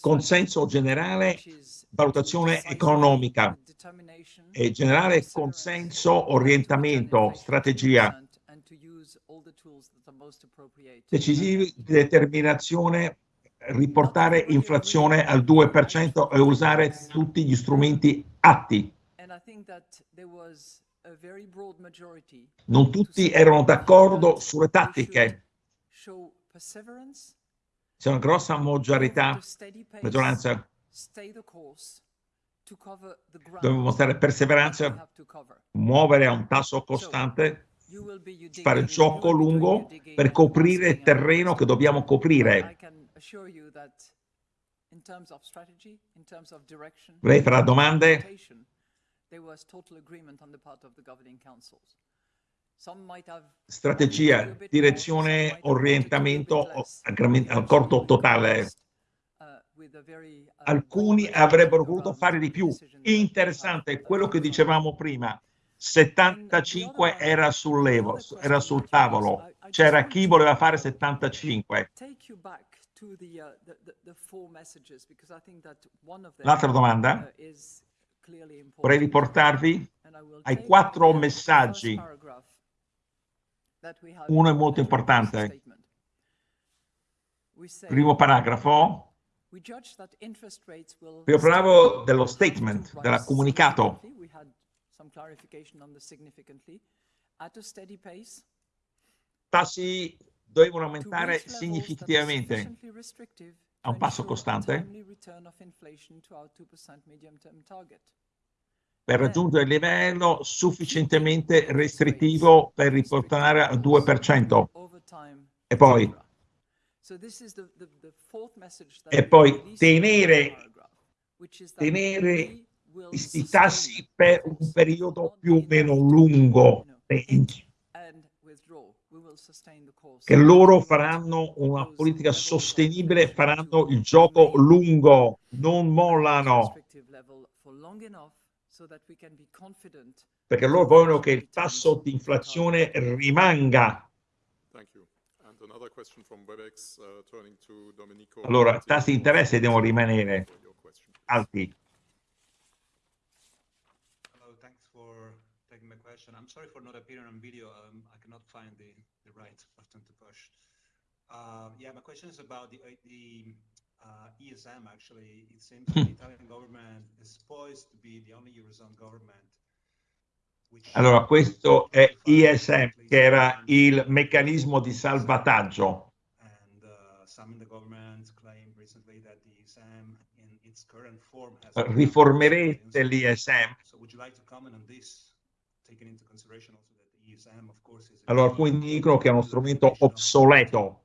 consenso generale, valutazione economica e generale consenso, orientamento, strategia. decisivi determinazione riportare inflazione al 2% e usare tutti gli strumenti atti. Non tutti erano d'accordo sulle tattiche. C'è una grossa maggiorità, maggioranza. Dobbiamo mostrare perseveranza, muovere a un tasso costante, fare gioco lungo per coprire il terreno che dobbiamo coprire. Lei farà domande? Strategia, direzione, orientamento, accordo totale. Alcuni avrebbero voluto fare di più. Interessante, quello che dicevamo prima. 75 era sul, levo, era sul tavolo. C'era chi voleva fare 75. L'altra domanda? Vorrei riportarvi ai quattro messaggi. Uno è molto importante. Primo paragrafo. Vi parlavo dello statement, del comunicato. Tassi dovevano aumentare significativamente. a un passo costante per raggiungere il livello sufficientemente restrittivo per riportare al 2%. E poi, e poi tenere, tenere questi tassi per un periodo più o meno lungo. Che loro faranno una politica sostenibile, faranno il gioco lungo, non mollano. Perché loro vogliono che il tasso di inflazione rimanga. Allora, tassi di interesse devono rimanere alti. I'm sorry for not appearing on video. Um, I cannot find the, the right button to push. Uh, yeah, my question is about the, the uh, ESM, actually. It seems the Italian government is poised to be the only Eurozone government allora, questo è ISM, che era il meccanismo di salvataggio. Riformerete l'ISM? Allora, alcuni dicono che è uno strumento obsoleto.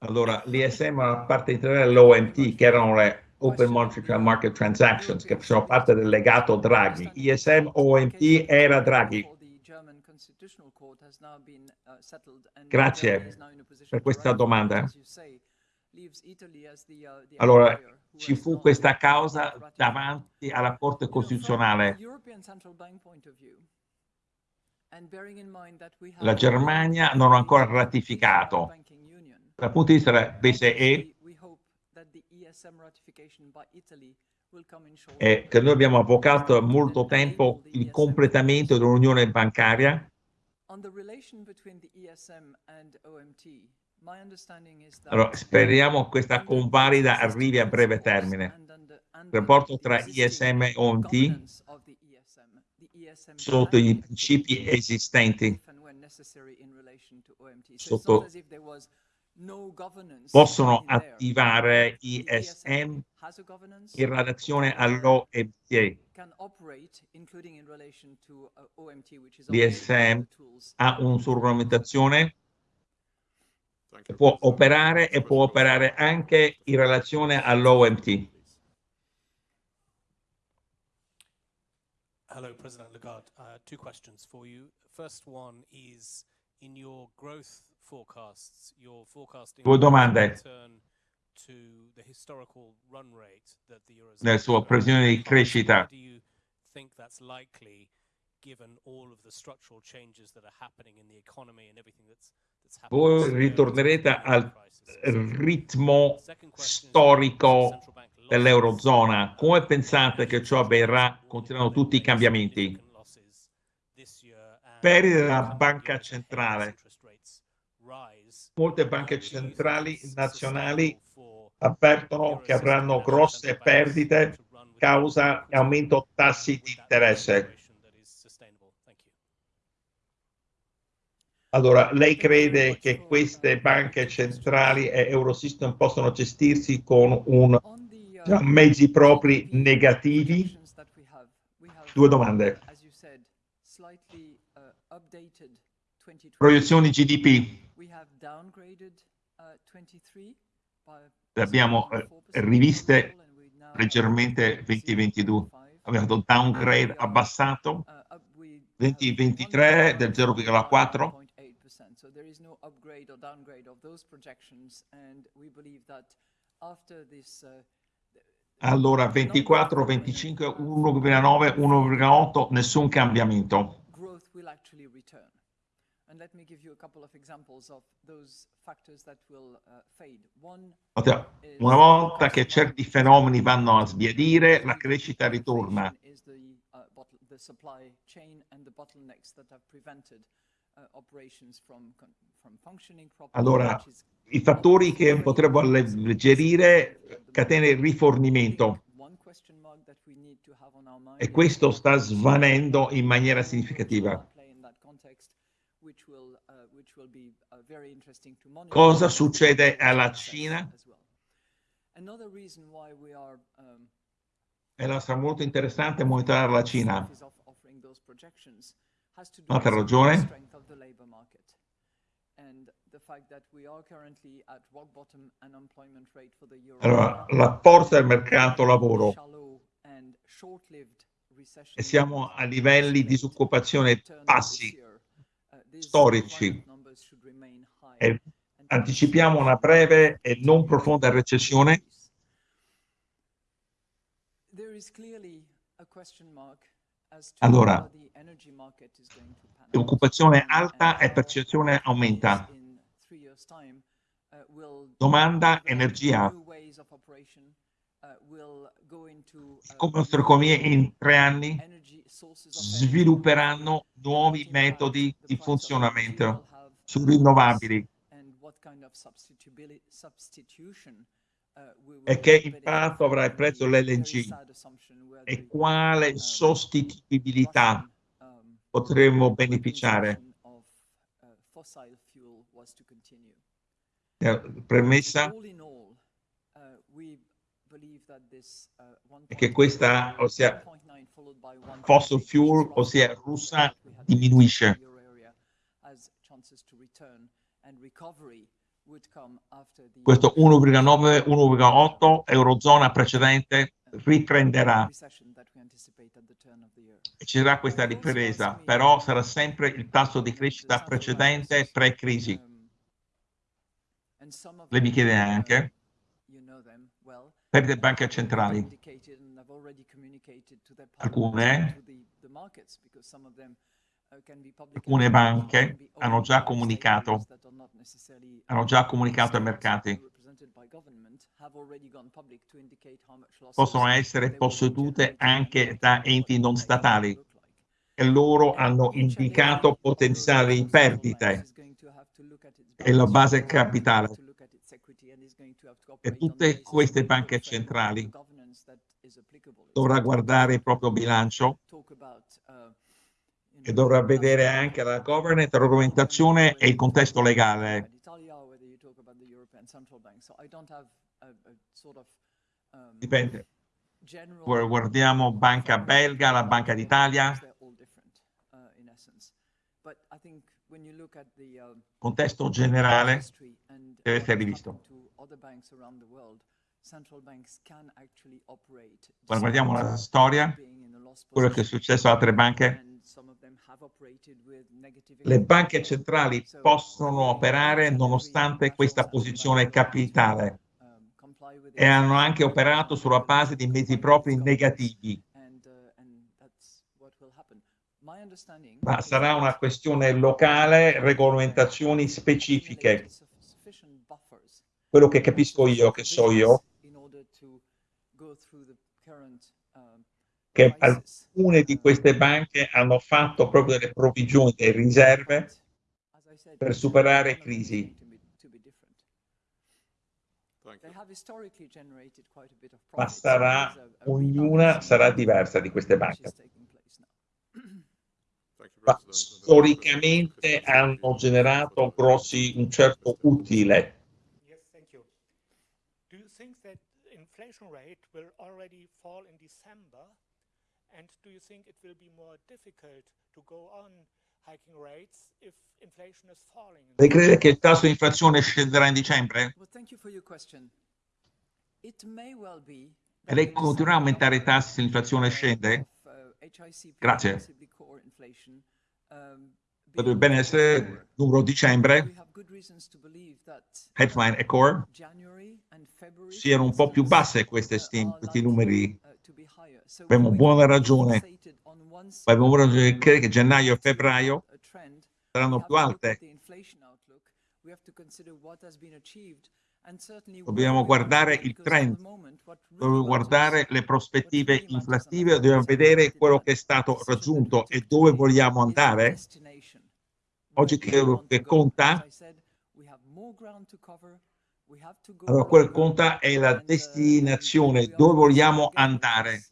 Allora, l'ISM era parte integrale dell'OMT, che erano le Open Market Transactions, che facevano parte del legato Draghi. ISM OMT era Draghi. Grazie per questa domanda. Allora, ci fu questa causa davanti alla Corte Costituzionale. La Germania non ha ancora ratificato. Dal punto di vista della BCE, è che noi abbiamo avvocato molto tempo il completamento dell'unione bancaria. Allora, speriamo che questa convalida arrivi a breve termine. Il rapporto tra ISM e OMT sotto i principi esistenti. sotto, possono attivare ISM in relazione all'OMT. L'ISM ha una regolamentazione può operare e può operare anche in relazione all'OMT. Hello, President Lagarde. Uh, two questions for you. First one is in your growth Due domande. Nel suo previsione di crescita. Voi ritornerete al ritmo storico dell'Eurozona, come pensate che ciò avverrà continuando tutti i cambiamenti? Perdite della banca centrale. Molte banche centrali nazionali avvertono che avranno grosse perdite causa aumento tassi di interesse. Allora, lei crede che queste banche centrali e Eurosystem possano gestirsi con un, cioè, mezzi propri negativi? Due domande. Proiezioni GDP. Le abbiamo eh, riviste leggermente 2022. Abbiamo fatto downgrade abbassato 2023 del 0,4 so there is no upgrade or downgrade of those projections and we believe that after this uh, allora 24, 25, 1,9, 1,8, nessun cambiamento. Growth will actually return. Una volta che certi fenomeni vanno a sbiadire, la crescita ritorna. Is the, the supply chain and the bottlenecks that have prevented allora, i fattori che potrebbero alleggerire catene di rifornimento. e questo sta svanendo in maniera significativa. Cosa succede alla Cina? E sarà molto interessante monitorare la Cina. Un'altra ragione? allora, la forza del mercato lavoro. E siamo a livelli di disoccupazione bassi, storici, e anticipiamo una breve e non profonda recessione? Allora, occupazione alta e percezione aumenta. Domanda energia. Come le nostre economie in tre anni svilupperanno nuovi metodi di funzionamento su rinnovabili. e che impatto avrà il prezzo dell'LNG e quale sostituibilità potremmo beneficiare. Eh, premessa? È che questa, ossia fossil fuel, ossia russa, diminuisce. Questo 1,9, 1,8 eurozona precedente riprenderà e ci sarà questa ripresa, però sarà sempre il tasso di crescita precedente pre-crisi. Lei mi chiede anche per le banche centrali. Alcune, alcune banche hanno già comunicato, hanno già comunicato ai mercati. possono essere possedute anche da enti non statali. e loro hanno indicato potenziali perdite. e la base capitale. E tutte queste banche centrali dovrà guardare il proprio bilancio e dovrà vedere anche la governance, la regolamentazione e il contesto legale. Um, Dipende. Guardiamo Banca Belga, la Banca d'Italia. Uh, um, contesto generale deve essere rivisto. Quando guardiamo la storia, quello che è successo a altre banche, le banche centrali possono operare nonostante questa posizione capitale. e hanno anche operato sulla base di mezzi propri negativi. Ma sarà una questione locale, regolamentazioni specifiche. Quello che capisco io, che so io, che alcune di queste banche hanno fatto proprio delle provvigioni e riserve per superare crisi. Ma sarà, ognuna sarà diversa di queste banche. Ma storicamente hanno generato grossi, un certo utile. Inflation rate will already fall in December? And do you think it will be more difficult to go on hiking rates if inflation is falling? Lei crede che il tasso di inflazione scenderà in dicembre? Well, thank you for your question. It may well be e lei continuerà a aumentare i tassi se l'inflazione scende? Grazie. Potrebbe bene essere numero dicembre, headline e core, siano un po' più basse queste questi numeri. Abbiamo buona ragione, abbiamo ragione di credere che gennaio e febbraio saranno più alte. Dobbiamo guardare il trend, dobbiamo guardare le prospettive inflattive, dobbiamo vedere quello che è stato raggiunto e dove vogliamo andare. Oggi quello che conta. Allora, quel che conta è la destinazione, dove vogliamo andare.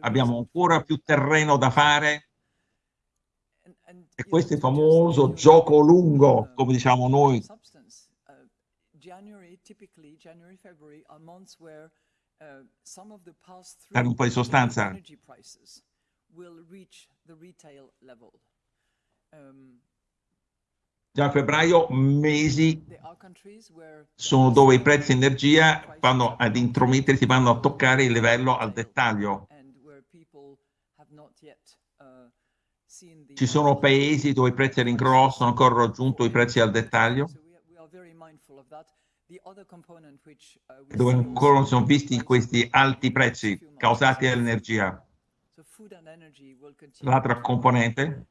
Abbiamo ancora più terreno da fare. e questo è il famoso gioco lungo, come diciamo noi. Dare un po' di sostanza. Già a febbraio mesi sono dove i prezzi energia vanno ad intromettersi, vanno a toccare il livello al dettaglio. Ci sono paesi dove i prezzi all'ingrosso hanno ancora raggiunto i prezzi al dettaglio, dove ancora non sono visti questi alti prezzi causati dall'energia. L'altra componente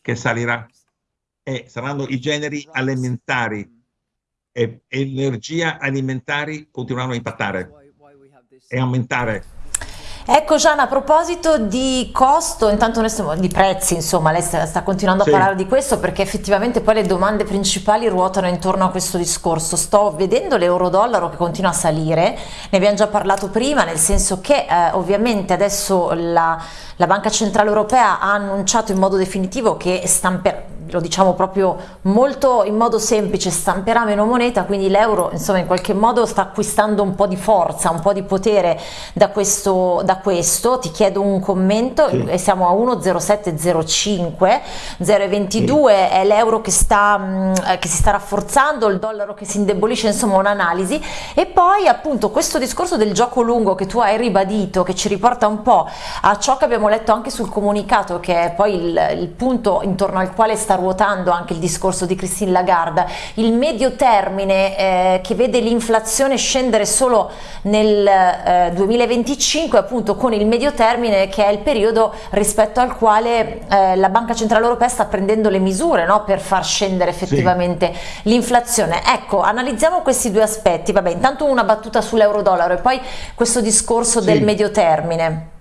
che salirà e saranno i generi alimentari. E energia alimentari continueranno a impattare e aumentare. Ecco Gianna, a proposito di costo, intanto noi stiamo, di prezzi, insomma, lei sta, sta continuando sì. a parlare di questo perché effettivamente poi le domande principali ruotano intorno a questo discorso. Sto vedendo l'euro-dollaro che continua a salire, ne abbiamo già parlato prima, nel senso che eh, ovviamente adesso la, la Banca Centrale Europea ha annunciato in modo definitivo che stamperà lo diciamo proprio molto in modo semplice, stamperà meno moneta, quindi l'euro insomma in qualche modo sta acquistando un po' di forza, un po' di potere da questo, da questo. ti chiedo un commento, sì. siamo a 1,0705, 0,22 sì. è l'euro che, che si sta rafforzando, il dollaro che si indebolisce, insomma un'analisi e poi appunto questo discorso del gioco lungo che tu hai ribadito, che ci riporta un po' a ciò che abbiamo letto anche sul comunicato, che è poi il, il punto intorno al quale sta ruotando anche il discorso di Christine Lagarde, il medio termine eh, che vede l'inflazione scendere solo nel eh, 2025 appunto con il medio termine che è il periodo rispetto al quale eh, la Banca Centrale Europea sta prendendo le misure no, per far scendere effettivamente sì. l'inflazione. Ecco, analizziamo questi due aspetti, vabbè intanto una battuta sull'euro dollaro e poi questo discorso sì. del medio termine.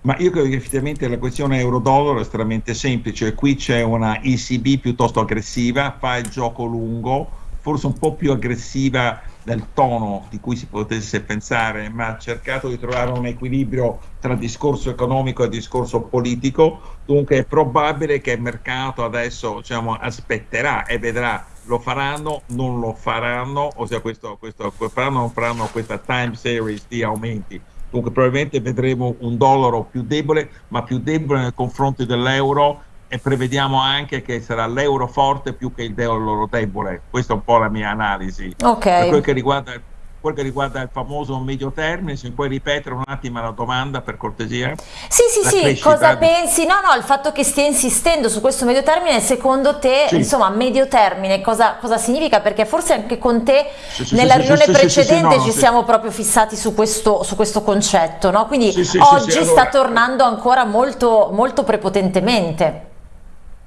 Ma io credo che effettivamente la questione euro-dollaro è estremamente semplice. Qui c'è una ECB piuttosto aggressiva, fa il gioco lungo, forse un po' più aggressiva del tono di cui si potesse pensare, ma ha cercato di trovare un equilibrio tra discorso economico e discorso politico. Dunque è probabile che il mercato adesso diciamo, aspetterà e vedrà lo faranno, non lo faranno, ossia questo, questo, faranno, non faranno questa time series di aumenti Dunque probabilmente vedremo un dollaro più debole, ma più debole nei confronti dell'euro e prevediamo anche che sarà l'euro forte più che il dollaro debole. Questa è un po' la mia analisi. Okay. Per quel che riguarda quel che riguarda il famoso medio termine, se puoi ripetere un attimo la domanda per cortesia? Sì, sì, sì, cosa di... pensi? No, no, il fatto che stia insistendo su questo medio termine, secondo te, sì. insomma, medio termine cosa, cosa, significa? Perché forse anche con te sì, sì, nella riunione precedente no, ci siamo proprio fissati su questo, su questo concetto, no? Quindi oggi allora... sta tornando ancora molto, molto prepotentemente.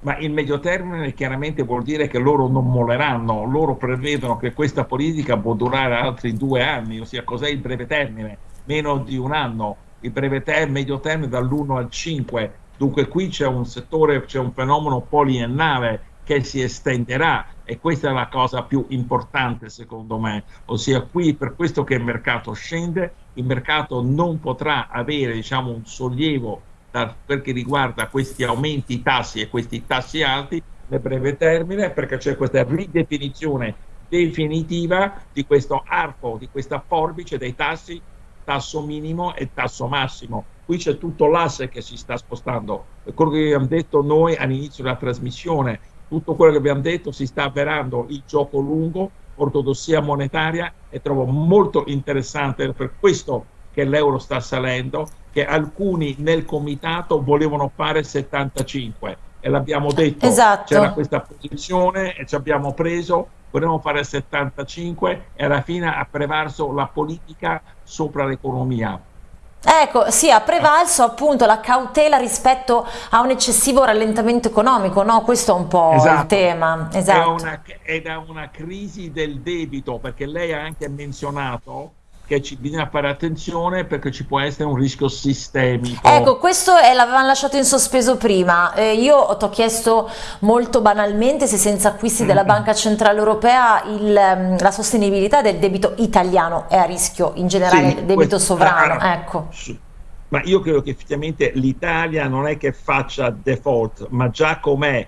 Ma il medio termine chiaramente vuol dire che loro non molleranno, loro prevedono che questa politica può durare altri due anni, ossia cos'è il breve termine? Meno di un anno, il breve termine, medio termine dall'1 al 5, dunque qui c'è un settore, c'è un fenomeno poliennale che si estenderà e questa è la cosa più importante secondo me, ossia qui per questo che il mercato scende, il mercato non potrà avere diciamo un sollievo per che riguarda questi aumenti tassi e questi tassi alti nel breve termine perché c'è questa ridefinizione definitiva di questo arco, di questa forbice dei tassi, tasso minimo e tasso massimo. Qui c'è tutto l'asse che si sta spostando. Quello che abbiamo detto noi all'inizio della trasmissione, tutto quello che abbiamo detto si sta avverando il gioco lungo, ortodossia monetaria e trovo molto interessante per questo che l'euro sta salendo, che alcuni nel comitato volevano fare 75 e l'abbiamo detto, esatto. c'era questa posizione e ci abbiamo preso, volevamo fare 75 e alla fine ha prevalso la politica sopra l'economia. Ecco, sì, ha prevalso appunto la cautela rispetto a un eccessivo rallentamento economico, no? Questo è un po' esatto. il tema. Esatto. È, una, è da una crisi del debito, perché lei ha anche menzionato che ci, bisogna fare attenzione perché ci può essere un rischio sistemico. Ecco, questo l'avevamo lasciato in sospeso prima. Eh, io ti ho chiesto molto banalmente se senza acquisti della mm. Banca Centrale Europea il, mm, la sostenibilità del debito italiano è a rischio, in generale sì, debito questo, sovrano. Ah, ecco. Sì. Ma io credo che effettivamente l'Italia non è che faccia default, ma già com'è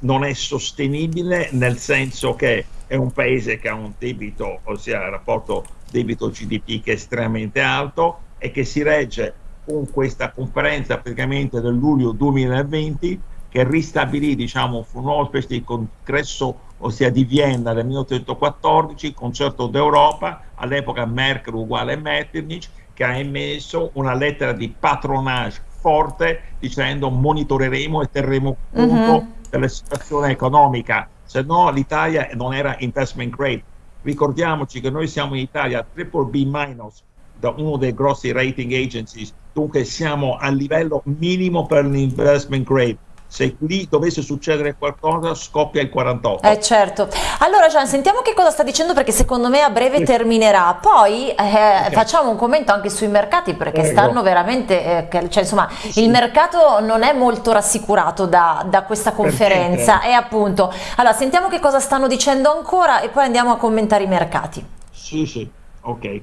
non è sostenibile nel senso che è un paese che ha un debito, ossia il rapporto debito GDP che è estremamente alto e che si regge con questa conferenza praticamente del luglio 2020 che ristabilì diciamo fu una specie di congresso ossia di Vienna del 1814 il concerto d'Europa all'epoca Merkel uguale Metternich che ha emesso una lettera di patronage forte dicendo monitoreremo e terremo conto uh mhm. -huh. della situazione economica se no l'Italia non era investment grade. Ricordiamoci che noi siamo in Italia triple B minus da uno dei grossi rating agencies, dunque siamo a livello minimo per l'investment grade se lì dovesse succedere qualcosa scoppia il 48 eh certo allora Gian sentiamo che cosa sta dicendo perché secondo me a breve sì. terminerà poi eh, okay. facciamo un commento anche sui mercati perché Prego. stanno veramente eh, cioè, insomma sì. il mercato non è molto rassicurato da, da questa conferenza e appunto allora sentiamo che cosa stanno dicendo ancora e poi andiamo a commentare i mercati sì sì ok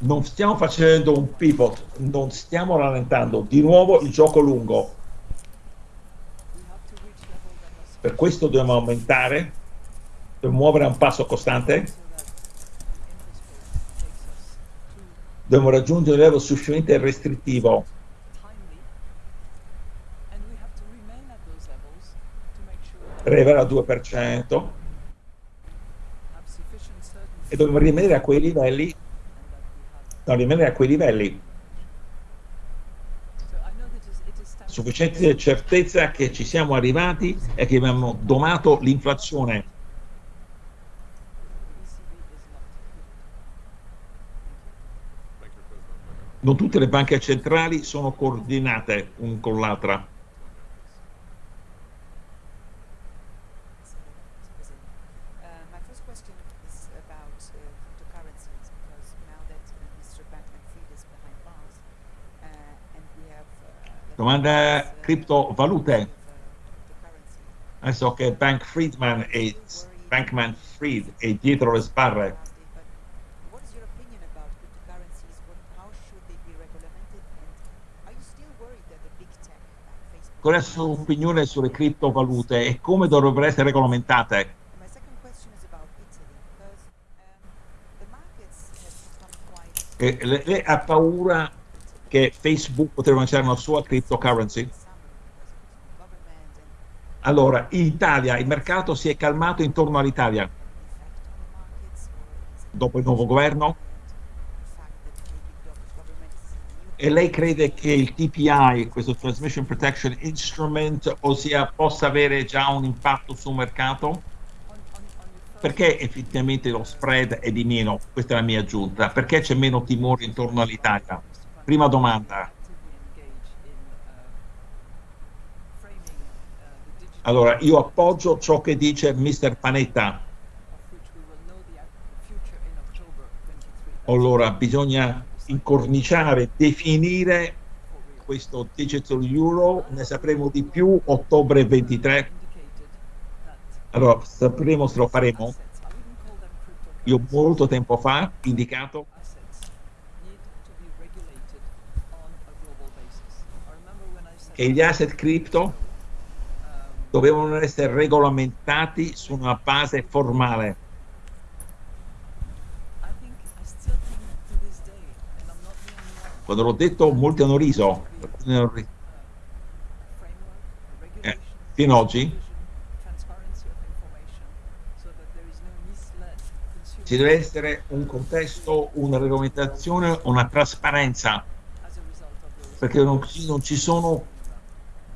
non stiamo facendo un pivot, non stiamo rallentando, di nuovo il gioco lungo. Per questo dobbiamo aumentare, dobbiamo muovere a un passo costante, dobbiamo raggiungere un livello sufficientemente restrittivo. Per arrivare al 2% e dobbiamo rimanere a quei livelli no, rimanere a quei livelli. Sufficiente certezza che ci siamo arrivati e che abbiamo domato l'inflazione. Non tutte le banche centrali sono coordinate un con l'altra. Domanda criptovalute. Adesso che Bank Friedman e Bankman Fried è dietro le sbarre. Qual è la sua opinione sulle criptovalute e come dovrebbero essere regolamentate? E lei ha paura che Facebook potrebbe lanciare una sua cryptocurrency? Allora, in Italia il mercato si è calmato intorno all'Italia dopo il nuovo governo e lei crede che il TPI, questo Transmission Protection Instrument, ossia possa avere già un impatto sul mercato? perché effettivamente lo spread è di meno? Questa è la mia aggiunta. Perché c'è meno timore intorno all'Italia? Prima domanda. Allora, io appoggio ciò che dice Mr. Panetta. Allora, bisogna incorniciare, definire questo Digital Euro, ne sapremo di più ottobre 23 allora, sapremo se lo faremo. Io molto tempo fa indicato che gli asset cripto dovevano essere regolamentati su una base formale. Quando l'ho detto molti hanno riso, eh, fino ad oggi. Ci deve essere un contesto, una regolamentazione, una trasparenza, perché non ci sono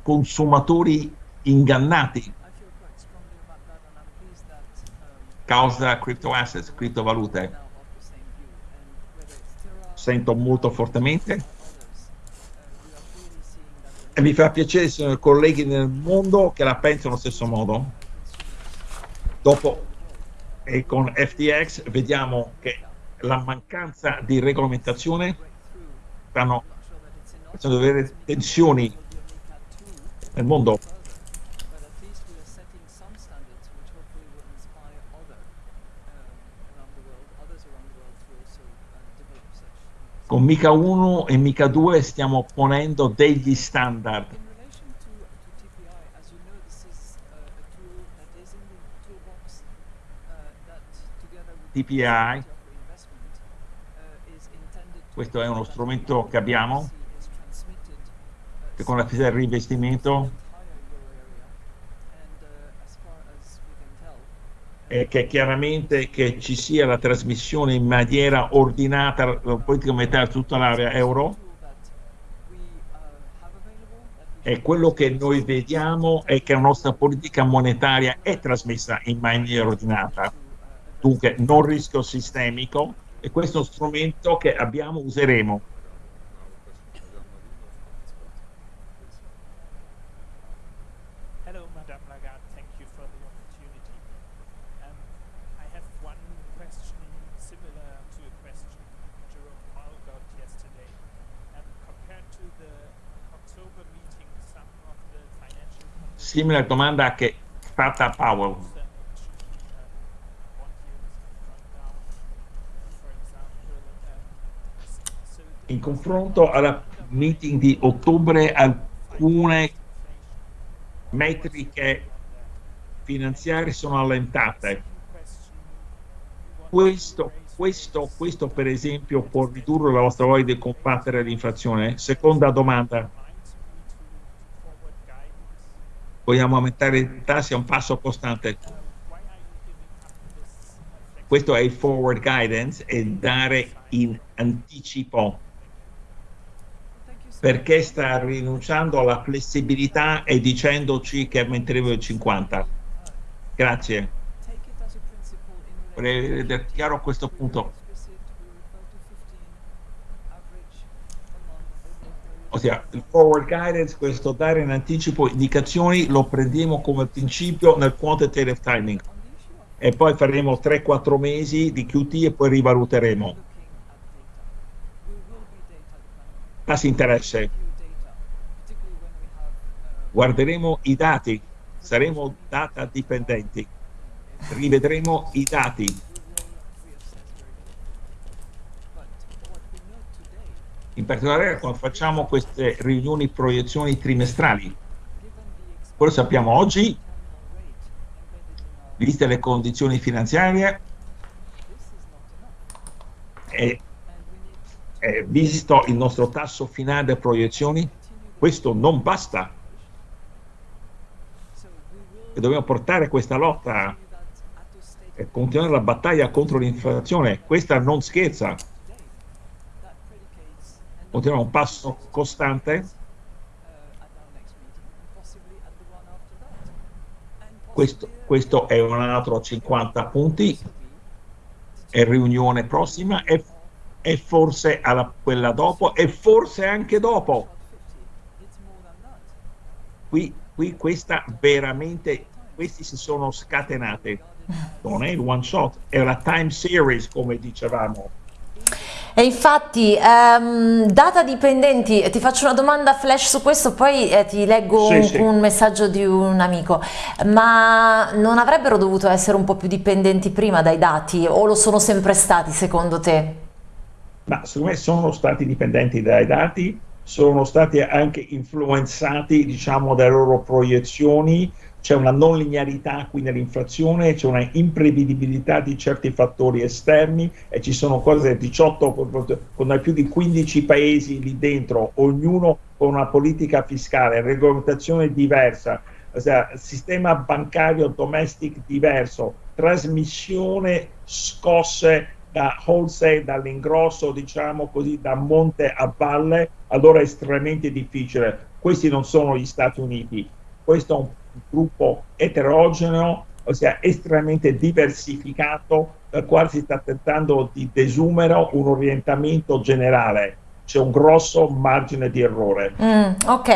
consumatori ingannati causa crypto assets, criptovalute. Sento molto fortemente e mi fa piacere se sono colleghi nel mondo che la pensano allo stesso modo. Dopo e con FTX vediamo che la mancanza di regolamentazione stanno facendo avere tensioni nel mondo. Con Mica 1 e Mica 2 stiamo ponendo degli standard. TPI, questo è uno strumento che abbiamo, che con la fissa del reinvestimento è che chiaramente che ci sia la trasmissione in maniera ordinata politica monetaria tutta l'area euro e quello che noi vediamo è che la nostra politica monetaria è trasmessa in maniera ordinata Dunque, non rischio sistemico e questo strumento che abbiamo, useremo. Hello, Madame Lagarde. Thank you for the opportunity. Um, I have one question similar to a question Jerome Powell got yesterday. Um, compared to the October meeting, some of the financial... Simile domanda che fatta a Powell. in confronto alla meeting di ottobre alcune metriche finanziarie sono allentate. Questo, questo, questo per esempio può ridurre la vostra voglia di combattere l'inflazione? Seconda domanda. Vogliamo aumentare i tassi a un passo costante? Questo è il forward guidance e dare in anticipo perché sta rinunciando alla flessibilità e dicendoci che aumenteremo il 50. Grazie. Vorrei vedere chiaro questo punto. Ossia, il forward guidance, questo dare in anticipo indicazioni, lo prendiamo come principio nel quantitative timing e poi faremo 3-4 mesi di QT e poi rivaluteremo. tassi interesse. Guarderemo i dati, saremo data dipendenti, rivedremo i dati. In particolare quando facciamo queste riunioni proiezioni trimestrali. Quello sappiamo oggi, viste le condizioni finanziarie, e eh, visto il nostro tasso finale proiezioni, questo non basta. E dobbiamo portare questa lotta e continuare la battaglia contro l'inflazione. Questa non scherza. Continuiamo un passo costante? Questo, questo è un altro 50 punti, è riunione prossima e, e forse alla, quella dopo e forse anche dopo. Qui, qui questa veramente, questi si sono scatenate, non è il one shot, è una time series come dicevamo e infatti, um, data dipendenti, ti faccio una domanda flash su questo, poi eh, ti leggo sì, un, sì. un, messaggio di un amico, ma non avrebbero dovuto essere un po' più dipendenti prima dai dati o lo sono sempre stati secondo te? Ma secondo me sono stati dipendenti dai dati, sono stati anche influenzati diciamo dalle loro proiezioni c'è una non linearità qui nell'inflazione, c'è una imprevedibilità di certi fattori esterni e ci sono cose 18 con più di 15 paesi lì dentro, ognuno con una politica fiscale, regolamentazione diversa, sistema bancario domestic diverso, trasmissione scosse da wholesale, dall'ingrosso, diciamo così, da monte a valle, allora è estremamente difficile. Questi non sono gli Stati Uniti, questo è un gruppo eterogeneo, ossia estremamente diversificato, dal quale si sta tentando di desumere un orientamento generale c'è un grosso margine di errore. Mm, ok,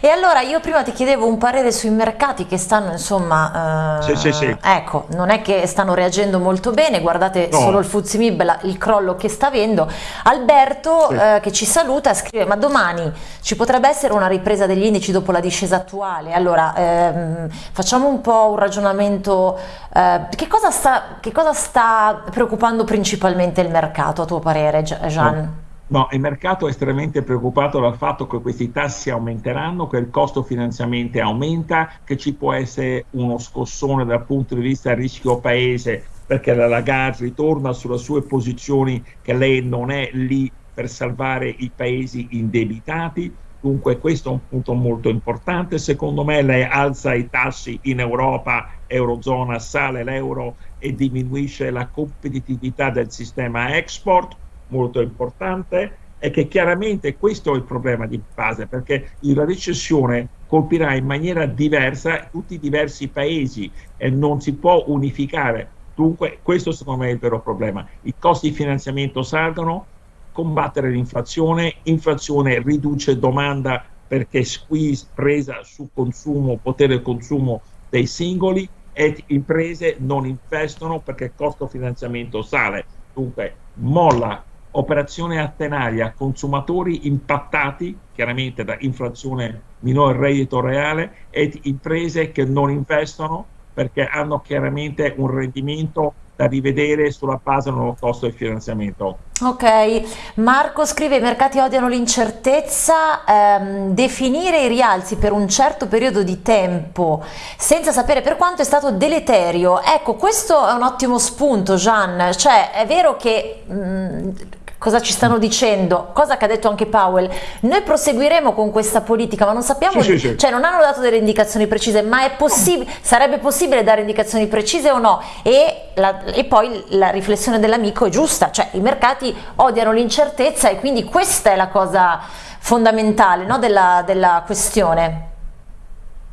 e allora io prima ti chiedevo un parere sui mercati che stanno insomma, eh, sì, sì, sì. ecco, non è che stanno reagendo molto bene, guardate no. solo il Fuzimib, il crollo che sta avendo. Alberto eh, che ci saluta scrive ma domani ci potrebbe essere una ripresa degli indici dopo la discesa attuale, allora ehm, facciamo un po' un ragionamento, eh, che, cosa sta, che cosa sta preoccupando principalmente il mercato a tuo parere Gian? No. No, il mercato è estremamente preoccupato dal fatto che questi tassi aumenteranno, che il costo finanziamento aumenta, che ci può essere uno scossone dal punto di vista rischio paese, perché la Lagarde ritorna sulle sue posizioni che lei non è lì per salvare i paesi indebitati. Dunque questo è un punto molto importante. Secondo me lei alza i tassi in Europa, Eurozona, sale l'euro e diminuisce la competitività del sistema export molto importante è che chiaramente questo è il problema di base, perché la recessione colpirà in maniera diversa tutti i diversi paesi e non si può unificare. Dunque questo secondo me è il vero problema. I costi di finanziamento salgono, combattere l'inflazione, inflazione riduce domanda perché squeeze presa su consumo, potere consumo dei singoli e imprese non investono perché il costo finanziamento sale. Dunque molla operazione attenaria, consumatori impattati chiaramente da inflazione minore reddito reale e imprese che non investono perché hanno chiaramente un rendimento da rivedere sulla base del costo di finanziamento. Ok, Marco scrive i mercati odiano l'incertezza, ehm, definire i rialzi per un certo periodo di tempo senza sapere per quanto è stato deleterio. Ecco, questo è un ottimo spunto Gian, cioè è vero che mh, mm, cosa ci stanno dicendo, cosa che ha detto anche Powell, noi proseguiremo con questa politica ma non sappiamo, sì, sì, sì. cioè non hanno dato delle indicazioni precise, ma è possibile, sarebbe possibile dare indicazioni precise o no? E, la, e poi la riflessione dell'amico è giusta, cioè i mercati odiano l'incertezza e quindi questa è la cosa fondamentale no, della, della questione.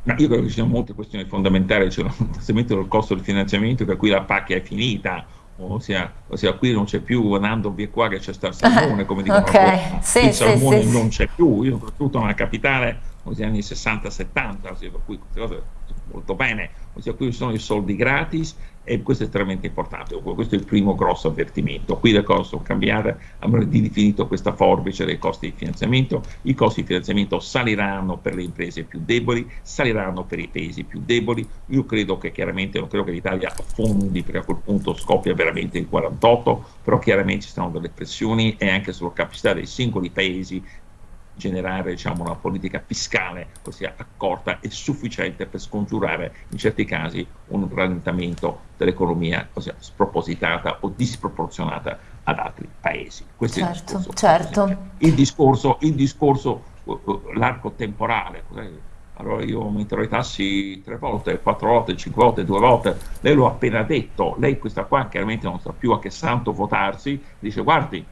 Ma io credo che ci siano molte questioni fondamentali, cioè innanzitutto il costo del finanziamento, per cui la pacchia è finita, ossia, ossia qui non c'è più andando via qua che c'è sta il salmone, come dicono okay. sì, il salmone sì, non c'è più, io soprattutto nella capitale, negli anni 60-70, per cui queste cose molto bene, ossia qui sono i soldi gratis e questo è estremamente importante, questo è il primo grosso avvertimento, qui le cose sono cambiate, abbiamo ridefinito questa forbice dei costi di finanziamento, i costi di finanziamento saliranno per le imprese più deboli, saliranno per i paesi più deboli, io credo che chiaramente, non credo che l'Italia affondi perché a quel punto scoppia veramente il 48, però chiaramente ci saranno delle pressioni e anche sulla capacità dei singoli paesi generare diciamo, una politica fiscale ossia accorta e sufficiente per scongiurare in certi casi un rallentamento dell'economia ossia spropositata o disproporzionata ad altri paesi. Questo certo, è il certo, discorso. Certo. Il discorso, il discorso uh, uh, l'arco temporale. Allora io aumenterò i tassi tre volte, quattro volte, cinque volte, due volte. Lei lo ha appena detto, lei questa qua chiaramente non sa più a che santo votarsi, dice guardi,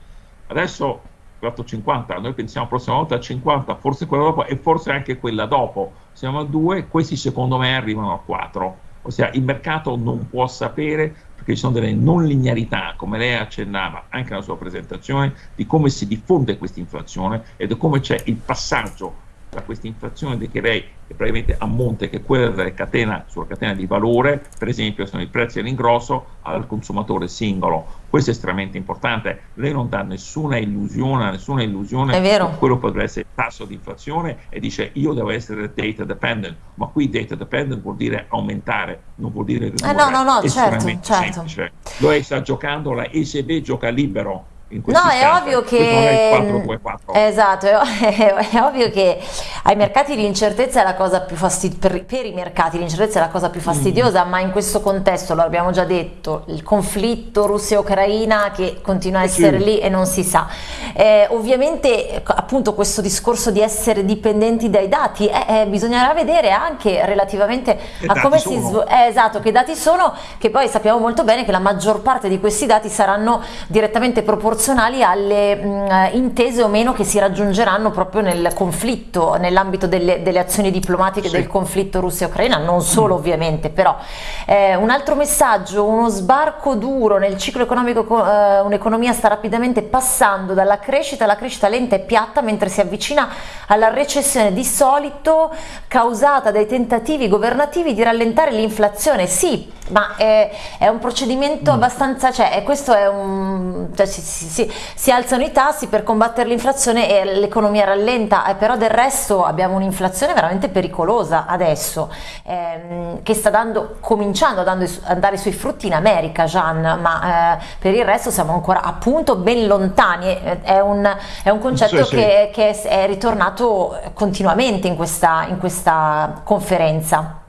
adesso 4,50, noi pensiamo la prossima volta a 50, forse quella dopo e forse anche quella dopo, siamo a 2, questi secondo me arrivano a 4. ossia il mercato non può sapere perché ci sono delle non linearità, come lei accennava anche nella sua presentazione, di come si diffonde questa inflazione e di come c'è il passaggio tra questa inflazione che lei che praticamente a monte, che della catena, sulla catena di valore, per esempio sono i prezzi all'ingrosso al consumatore singolo. Questo è estremamente importante. Lei non dà nessuna illusione, nessuna illusione su quello potrebbe essere il tasso di inflazione e dice io devo essere data dependent, ma qui data dependent vuol dire aumentare, non vuol dire ridurre. Eh no, no, no, certo, certo. Lui sta giocando, la ECB gioca libero No, è ovvio che 4, 4. Esatto, è, è, ovvio che ai mercati l'incertezza è la cosa più fastidiosa per, per, i mercati l'incertezza è la cosa più mm. fastidiosa, mm. ma in questo contesto, lo abbiamo già detto, il conflitto Russia-Ucraina che continua a essere sì. lì e non si sa. Eh, ovviamente appunto questo discorso di essere dipendenti dai dati eh, eh, bisognerà vedere anche relativamente che a come si svolge, eh, esatto, che dati sono, che poi sappiamo molto bene che la maggior parte di questi dati saranno direttamente proporzionali proporzionali alle mh, intese o meno che si raggiungeranno proprio nel conflitto, nell'ambito delle, delle, azioni diplomatiche sì. del conflitto Russia-Ucraina, non solo mm. ovviamente, però eh, un altro messaggio, uno sbarco duro nel ciclo economico, eh, un'economia sta rapidamente passando dalla crescita alla crescita lenta e piatta mentre si avvicina alla recessione di solito causata dai tentativi governativi di rallentare l'inflazione. Sì, ma è, è un procedimento mm. abbastanza, cioè questo è un, cioè, si, si, si, si, alzano i tassi per combattere l'inflazione e l'economia rallenta, eh, però del resto abbiamo un'inflazione veramente pericolosa adesso, ehm, che sta dando, cominciando a andare sui frutti in America, Gian, ma eh, per il resto siamo ancora appunto ben lontani, è un, è un concetto sì, che, sì. che, è ritornato continuamente in questa, in questa conferenza.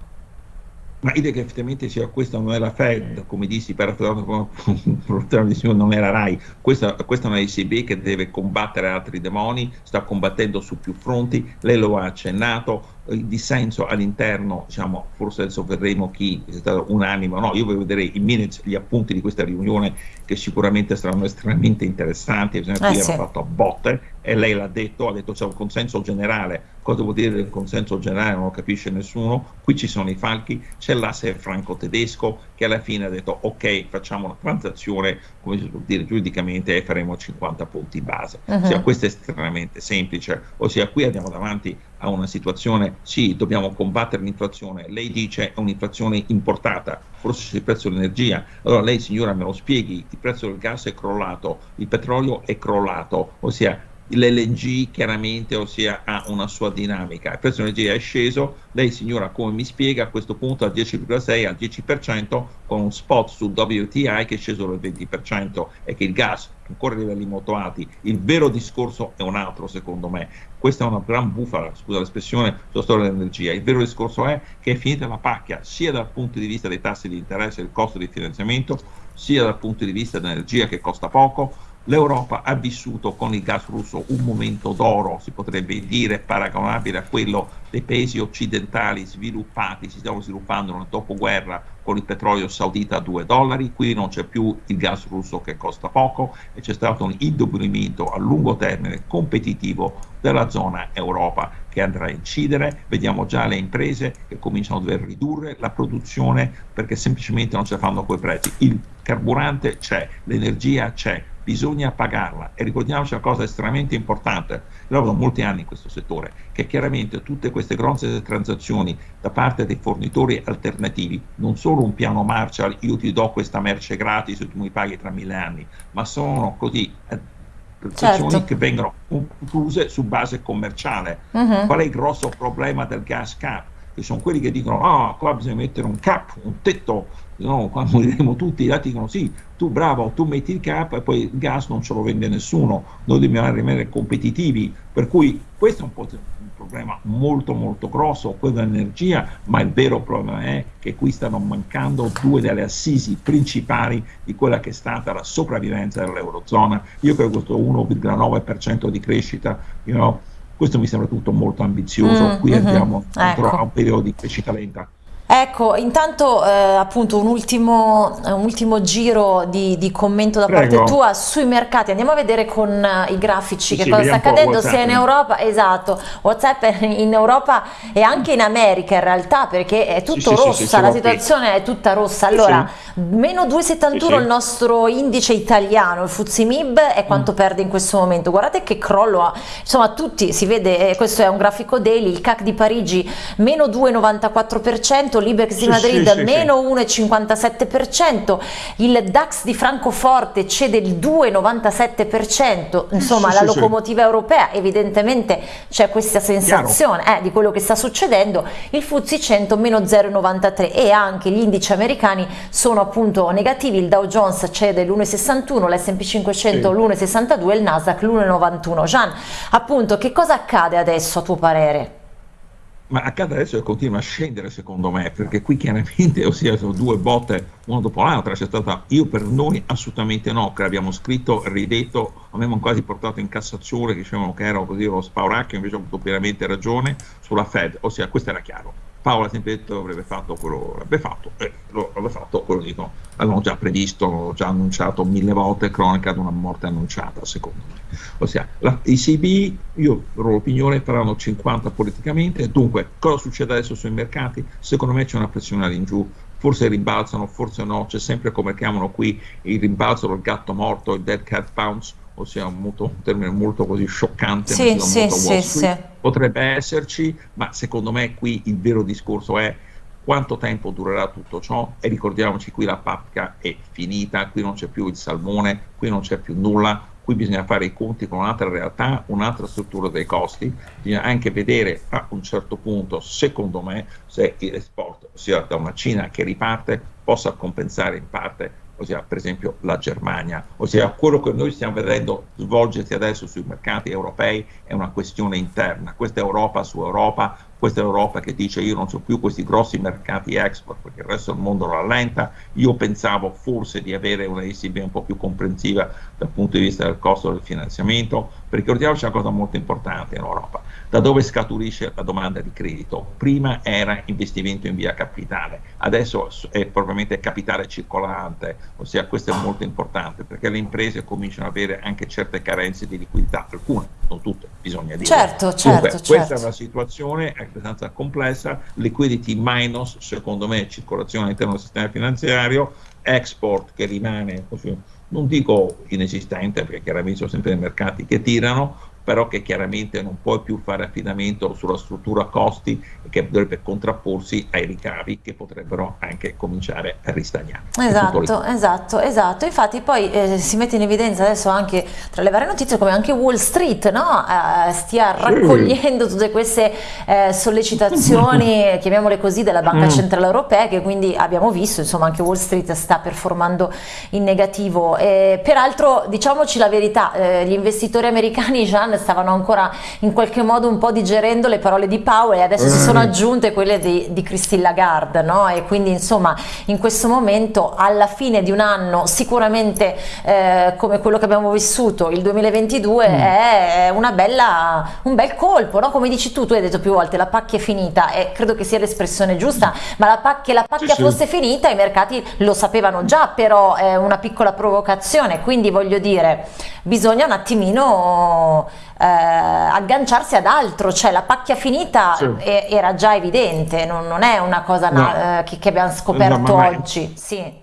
Ma idea che effettivamente sia questa non la Fed, come dissi per non era RAI, questa, questa è una ECB che deve combattere altri demoni, sta combattendo su più fronti, lei lo ha accennato, il dissenso all'interno, diciamo, forse adesso vedremo chi è stato unanime o no, io voglio vedere i minutes, gli appunti di questa riunione che sicuramente saranno estremamente interessanti, bisogna eh, sì. fatto a botte e lei l'ha detto, ha detto c'è un consenso generale, cosa vuol dire il consenso generale? Non lo capisce nessuno, qui ci sono i falchi, c'è l'asse franco-tedesco che alla fine ha detto ok facciamo una transazione, come si può dire giuridicamente e faremo 50 punti base, uh-huh. ossia questo è estremamente semplice, ossia qui andiamo davanti a una situazione, sì, dobbiamo combattere l'inflazione, lei dice è un'inflazione importata, forse c'è il prezzo dell'energia, allora lei signora me lo spieghi, il prezzo del gas è crollato, il petrolio è crollato, ossia l'LNG chiaramente ossia, ha una sua dinamica, il prezzo dell'energia è sceso, lei signora come mi spiega a questo punto al 10,6 al 10% con un spot su WTI che è sceso del 20% e che il gas ancora a livelli molto alti, il vero discorso è un altro secondo me, questa è una gran bufala, scusa l'espressione, sulla storia dell'energia, il vero discorso è che è finita la pacchia sia dal punto di vista dei tassi di interesse e del costo di finanziamento, sia dal punto di vista dell'energia che costa poco, L'Europa ha vissuto con il gas russo un momento d'oro, si potrebbe dire, paragonabile a quello dei paesi occidentali sviluppati, si stanno sviluppando nel dopoguerra con il petrolio saudita a 2 dollari, qui non c'è più il gas russo che costa poco e c'è stato un indebolimento a lungo termine competitivo della zona Europa che andrà a incidere, vediamo già le imprese che cominciano a dover ridurre la produzione perché semplicemente non ce la fanno quei prezzi, il carburante c'è, l'energia c'è, bisogna pagarla e ricordiamoci una cosa estremamente importante, da molti anni in questo settore, che chiaramente tutte queste grosse transazioni da parte dei fornitori alternativi, non solo un piano Marshall, io ti do questa merce gratis e tu mi paghi tra mille anni, ma sono così eh, transazioni certo. che vengono concluse su base commerciale. Uh-huh. Qual è il grosso problema del gas cap? Che sono quelli che dicono, ah, oh, qua bisogna mettere un cap, un tetto no, quando diremo tutti, gli altri dicono sì, tu bravo, tu metti il cap e poi il gas non ce lo vende nessuno, noi dobbiamo rimanere competitivi, per cui questo è un, un problema molto molto grosso, quello dell'energia, ma il vero problema è che qui stanno mancando due delle assisi principali di quella che è stata la sopravvivenza dell'Eurozona, io credo questo 1,9% di crescita, you know, questo mi sembra tutto molto ambizioso, mm, qui mm-hmm, andiamo ecco. a un periodo di crescita lenta. Ecco, intanto eh, appunto un ultimo, un ultimo giro di, di, commento da Prego. parte tua sui mercati. Andiamo a vedere con uh, i grafici che sì, cosa sta accadendo sia in Europa, esatto, WhatsApp in Europa e anche in America in realtà perché è tutto sì, rossa, sì, la situazione è tutta rossa. Allora, meno 2,71 il nostro indice italiano, il Fuzimib è quanto mm. perde in questo momento. Guardate che crollo ha, insomma tutti, si vede, eh, questo è un grafico daily, il CAC di Parigi meno 2,94%, l'Ibex di Madrid sì, sì, meno sì. 1,57%, il DAX di Francoforte cede il 2,97%, insomma la locomotiva europea evidentemente c'è questa sensazione eh, di quello che sta succedendo, il FTSE 100 meno 0,93 e anche gli indici americani sono appunto negativi, il Dow Jones cede l'1,61, l'S&P 500 l'1,62 e il Nasdaq l'1,91. Gian, appunto che cosa accade adesso a tuo parere? Ma accade adesso che continua a scendere secondo me, perché qui chiaramente, ossia sono due botte una dopo l'altra, c'è stata, io per noi assolutamente no, che abbiamo scritto, ridetto, abbiamo quasi portato in Cassazione, che dicevano che era così lo spauracchio, invece ho avuto pienamente ragione sulla Fed, ossia questo era chiaro, Detto che avrebbe fatto quello avrebbe fatto, e lo avrebbe fatto quello dico, avevamo già previsto, già annunciato mille volte, cronaca di una morte annunciata secondo me. Ossia, la, i CB, io ho l'opinione, faranno 50 politicamente, dunque cosa succede adesso sui mercati? Secondo me c'è una pressione all'ingiù, forse rimbalzano, forse no, c'è sempre come chiamano qui il rimbalzo del gatto morto, il dead cat bounce, ossia un, molto, un termine molto così scioccante, sì, sì, sì, sì, potrebbe esserci, ma secondo me qui il vero discorso è quanto tempo durerà tutto ciò e ricordiamoci qui la papca è finita, qui non c'è più il salmone, qui non c'è più nulla, qui bisogna fare i conti con un'altra realtà, un'altra struttura dei costi, bisogna anche vedere a un certo punto, secondo me, se l'esport, ossia da una Cina che riparte, possa compensare in parte ossia per esempio la Germania, ossia quello che noi stiamo vedendo svolgersi adesso sui mercati europei è una questione interna, questa Europa su Europa, questa Europa che dice io non so più questi grossi mercati export perché il resto del mondo rallenta, io pensavo forse di avere una ECB un po' più comprensiva dal punto di vista del costo del finanziamento, perché ricordiamoci una cosa molto importante in Europa, da dove scaturisce la domanda di credito? Prima era investimento in via capitale, adesso è probabilmente capitale circolante, ossia questo è molto importante perché le imprese cominciano ad avere anche certe carenze di liquidità, alcune, non tutte, bisogna dire. Certo, certo, Dunque, certo. Questa è una situazione abbastanza complessa, liquidity minus, secondo me, circolazione all'interno del sistema finanziario, export che rimane non dico inesistente perché chiaramente sono sempre dei mercati che tirano, però che chiaramente non puoi più fare affidamento sulla struttura costi che dovrebbe contrapporsi ai ricavi che potrebbero anche cominciare a ristagnare. Esatto, esatto, esatto. Infatti poi eh, si mette in evidenza adesso anche tra le varie notizie come anche Wall Street no? eh, stia raccogliendo tutte queste eh, sollecitazioni, chiamiamole così, della Banca mm. Centrale Europea che quindi abbiamo visto, insomma anche Wall Street sta performando in negativo. peraltro diciamoci la verità, eh, gli investitori americani già stavano ancora in qualche modo un po' digerendo le parole di Powell e adesso si sono mm. aggiunte quelle di, di Christine Lagarde no? e quindi insomma in questo momento alla fine di un anno sicuramente eh, come quello che abbiamo vissuto il 2022 mm. è bella, un bel colpo no? come dici tu tu hai detto più volte la pacchia è finita e credo che sia l'espressione giusta ma la pac che la pacchia sì, fosse sì. finita i mercati lo sapevano già però è una piccola provocazione quindi voglio dire bisogna un attimino eh, agganciarsi ad altro, cioè la pacchia finita sì. era già evidente, non, non è una cosa no. na, eh, che, che, abbiamo scoperto no, oggi. Sì.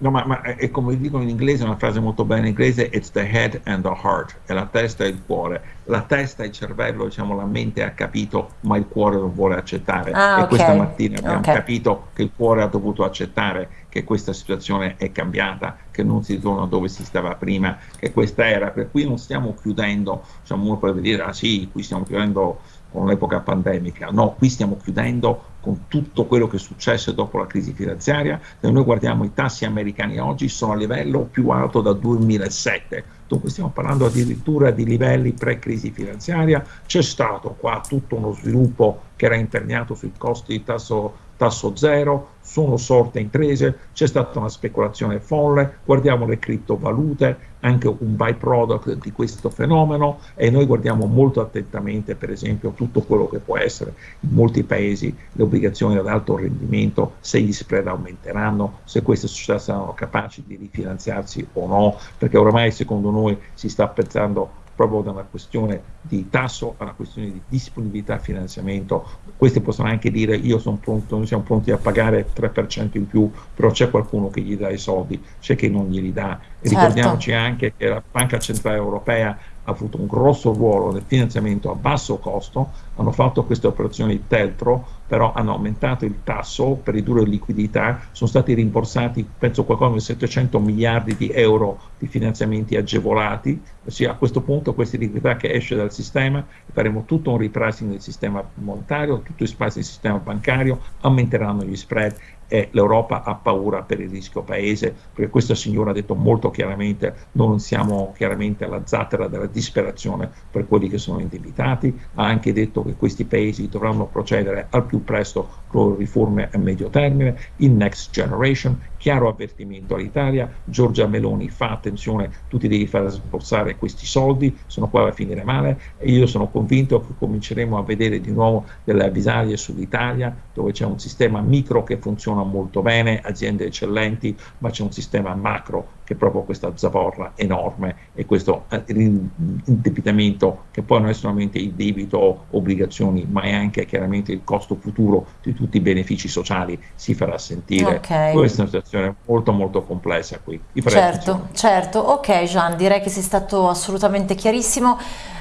No, ma, ma, è come dicono in inglese, una frase molto bella in inglese, it's the head and the heart, è la testa e il cuore. La testa, il cervello, diciamo, la mente ha capito, ma il cuore non vuole accettare. Ah, e okay. questa mattina abbiamo okay. capito che il cuore ha dovuto accettare che questa situazione è cambiata, che non si torna dove si stava prima, che questa era, per cui non stiamo chiudendo, diciamo, uno potrebbe dire, ah sì, qui stiamo chiudendo con l'epoca pandemica, no, qui stiamo chiudendo con tutto quello che è successo dopo la crisi finanziaria, se noi guardiamo i tassi americani oggi sono a livello più alto dal 2007, dunque stiamo parlando addirittura di livelli pre-crisi finanziaria, c'è stato qua tutto uno sviluppo che era imperniato sui costi di tasso tasso zero, sono sorte imprese, c'è stata una speculazione folle, guardiamo le criptovalute, anche un byproduct di questo fenomeno e noi guardiamo molto attentamente per esempio tutto quello che può essere. In molti paesi le obbligazioni ad alto rendimento, se gli spread aumenteranno, se queste società saranno capaci di rifinanziarsi o no, perché ormai secondo noi si sta pensando proprio da una questione di tasso a una questione di disponibilità a finanziamento. Questi possono anche dire io sono pronto, noi siamo pronti a pagare 3% in più, però c'è qualcuno che gli dà i soldi, c'è chi non glieli dà. Certo. ricordiamoci anche che la Banca Centrale Europea avuto un grosso ruolo nel finanziamento a basso costo, hanno fatto queste operazioni di teltro, però hanno aumentato il tasso per ridurre liquidità, sono stati rimborsati penso qualcosa come 700 miliardi di euro di finanziamenti agevolati, ossia a questo punto questa liquidità che esce dal sistema, faremo tutto un repricing del sistema monetario, tutto il spazio del sistema bancario, aumenteranno gli spread e l'Europa ha paura per il rischio paese, perché questa signora ha detto molto chiaramente non siamo chiaramente alla zattera della disperazione per quelli che sono indebitati, ha anche detto che questi paesi dovranno procedere al più presto con riforme a medio termine, in Next Generation, chiaro avvertimento all'Italia, Giorgia Meloni fa attenzione, tu ti devi far sborsare questi soldi, sono qua a finire male e io sono convinto che cominceremo a vedere di nuovo delle avvisaglie sull'Italia dove c'è un sistema micro che funziona molto bene, aziende eccellenti, ma c'è un sistema macro che è proprio questa zavorra enorme e questo eh, indebitamento che poi non è solamente il debito, obbligazioni, ma è anche chiaramente il costo futuro di tutti i benefici sociali si farà sentire. Okay. Questa è una situazione molto molto complessa qui. Certo, certo. Ok Gian, direi che sei stato assolutamente chiarissimo.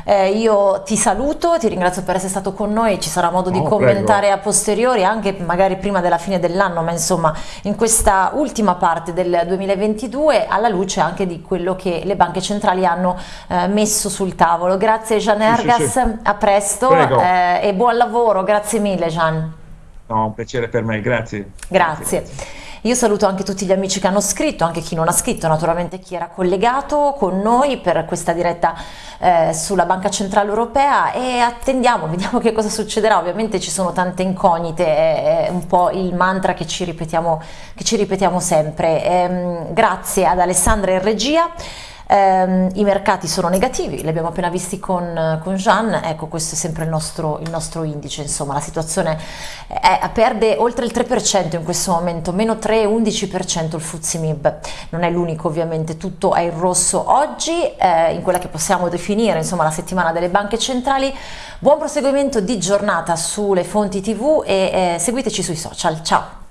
Eh, io ti saluto, ti ringrazio per essere stato con noi, ci sarà modo di oh, commentare prego. a posteriori, anche magari prima della fine dell'anno, ma insomma in questa ultima parte del 2022 alla luce anche di quello che le banche centrali hanno eh, messo sul tavolo. Grazie Gian Ergas, sì, sì. a presto eh, e buon lavoro, grazie mille Gian. No, un piacere per me, grazie. Grazie. grazie. Io saluto anche tutti gli amici che hanno scritto, anche chi non ha scritto, naturalmente chi era collegato con noi per questa diretta eh, sulla Banca Centrale Europea e attendiamo, vediamo che cosa succederà. Ovviamente ci sono tante incognite, è un po' il mantra che ci ripetiamo, che ci ripetiamo sempre. Ehm, grazie ad Alessandra in regia. Eh, I mercati sono negativi, li abbiamo appena visti con, con Jean, ecco questo è sempre il nostro, il nostro indice, insomma la situazione è, perde oltre il 3% in questo momento, meno 3-11% il Fuzzi Mib, non è l'unico ovviamente, tutto è in rosso oggi, eh, in quella che possiamo definire insomma la settimana delle banche centrali, buon proseguimento di giornata sulle fonti tv e eh, seguiteci sui social, ciao!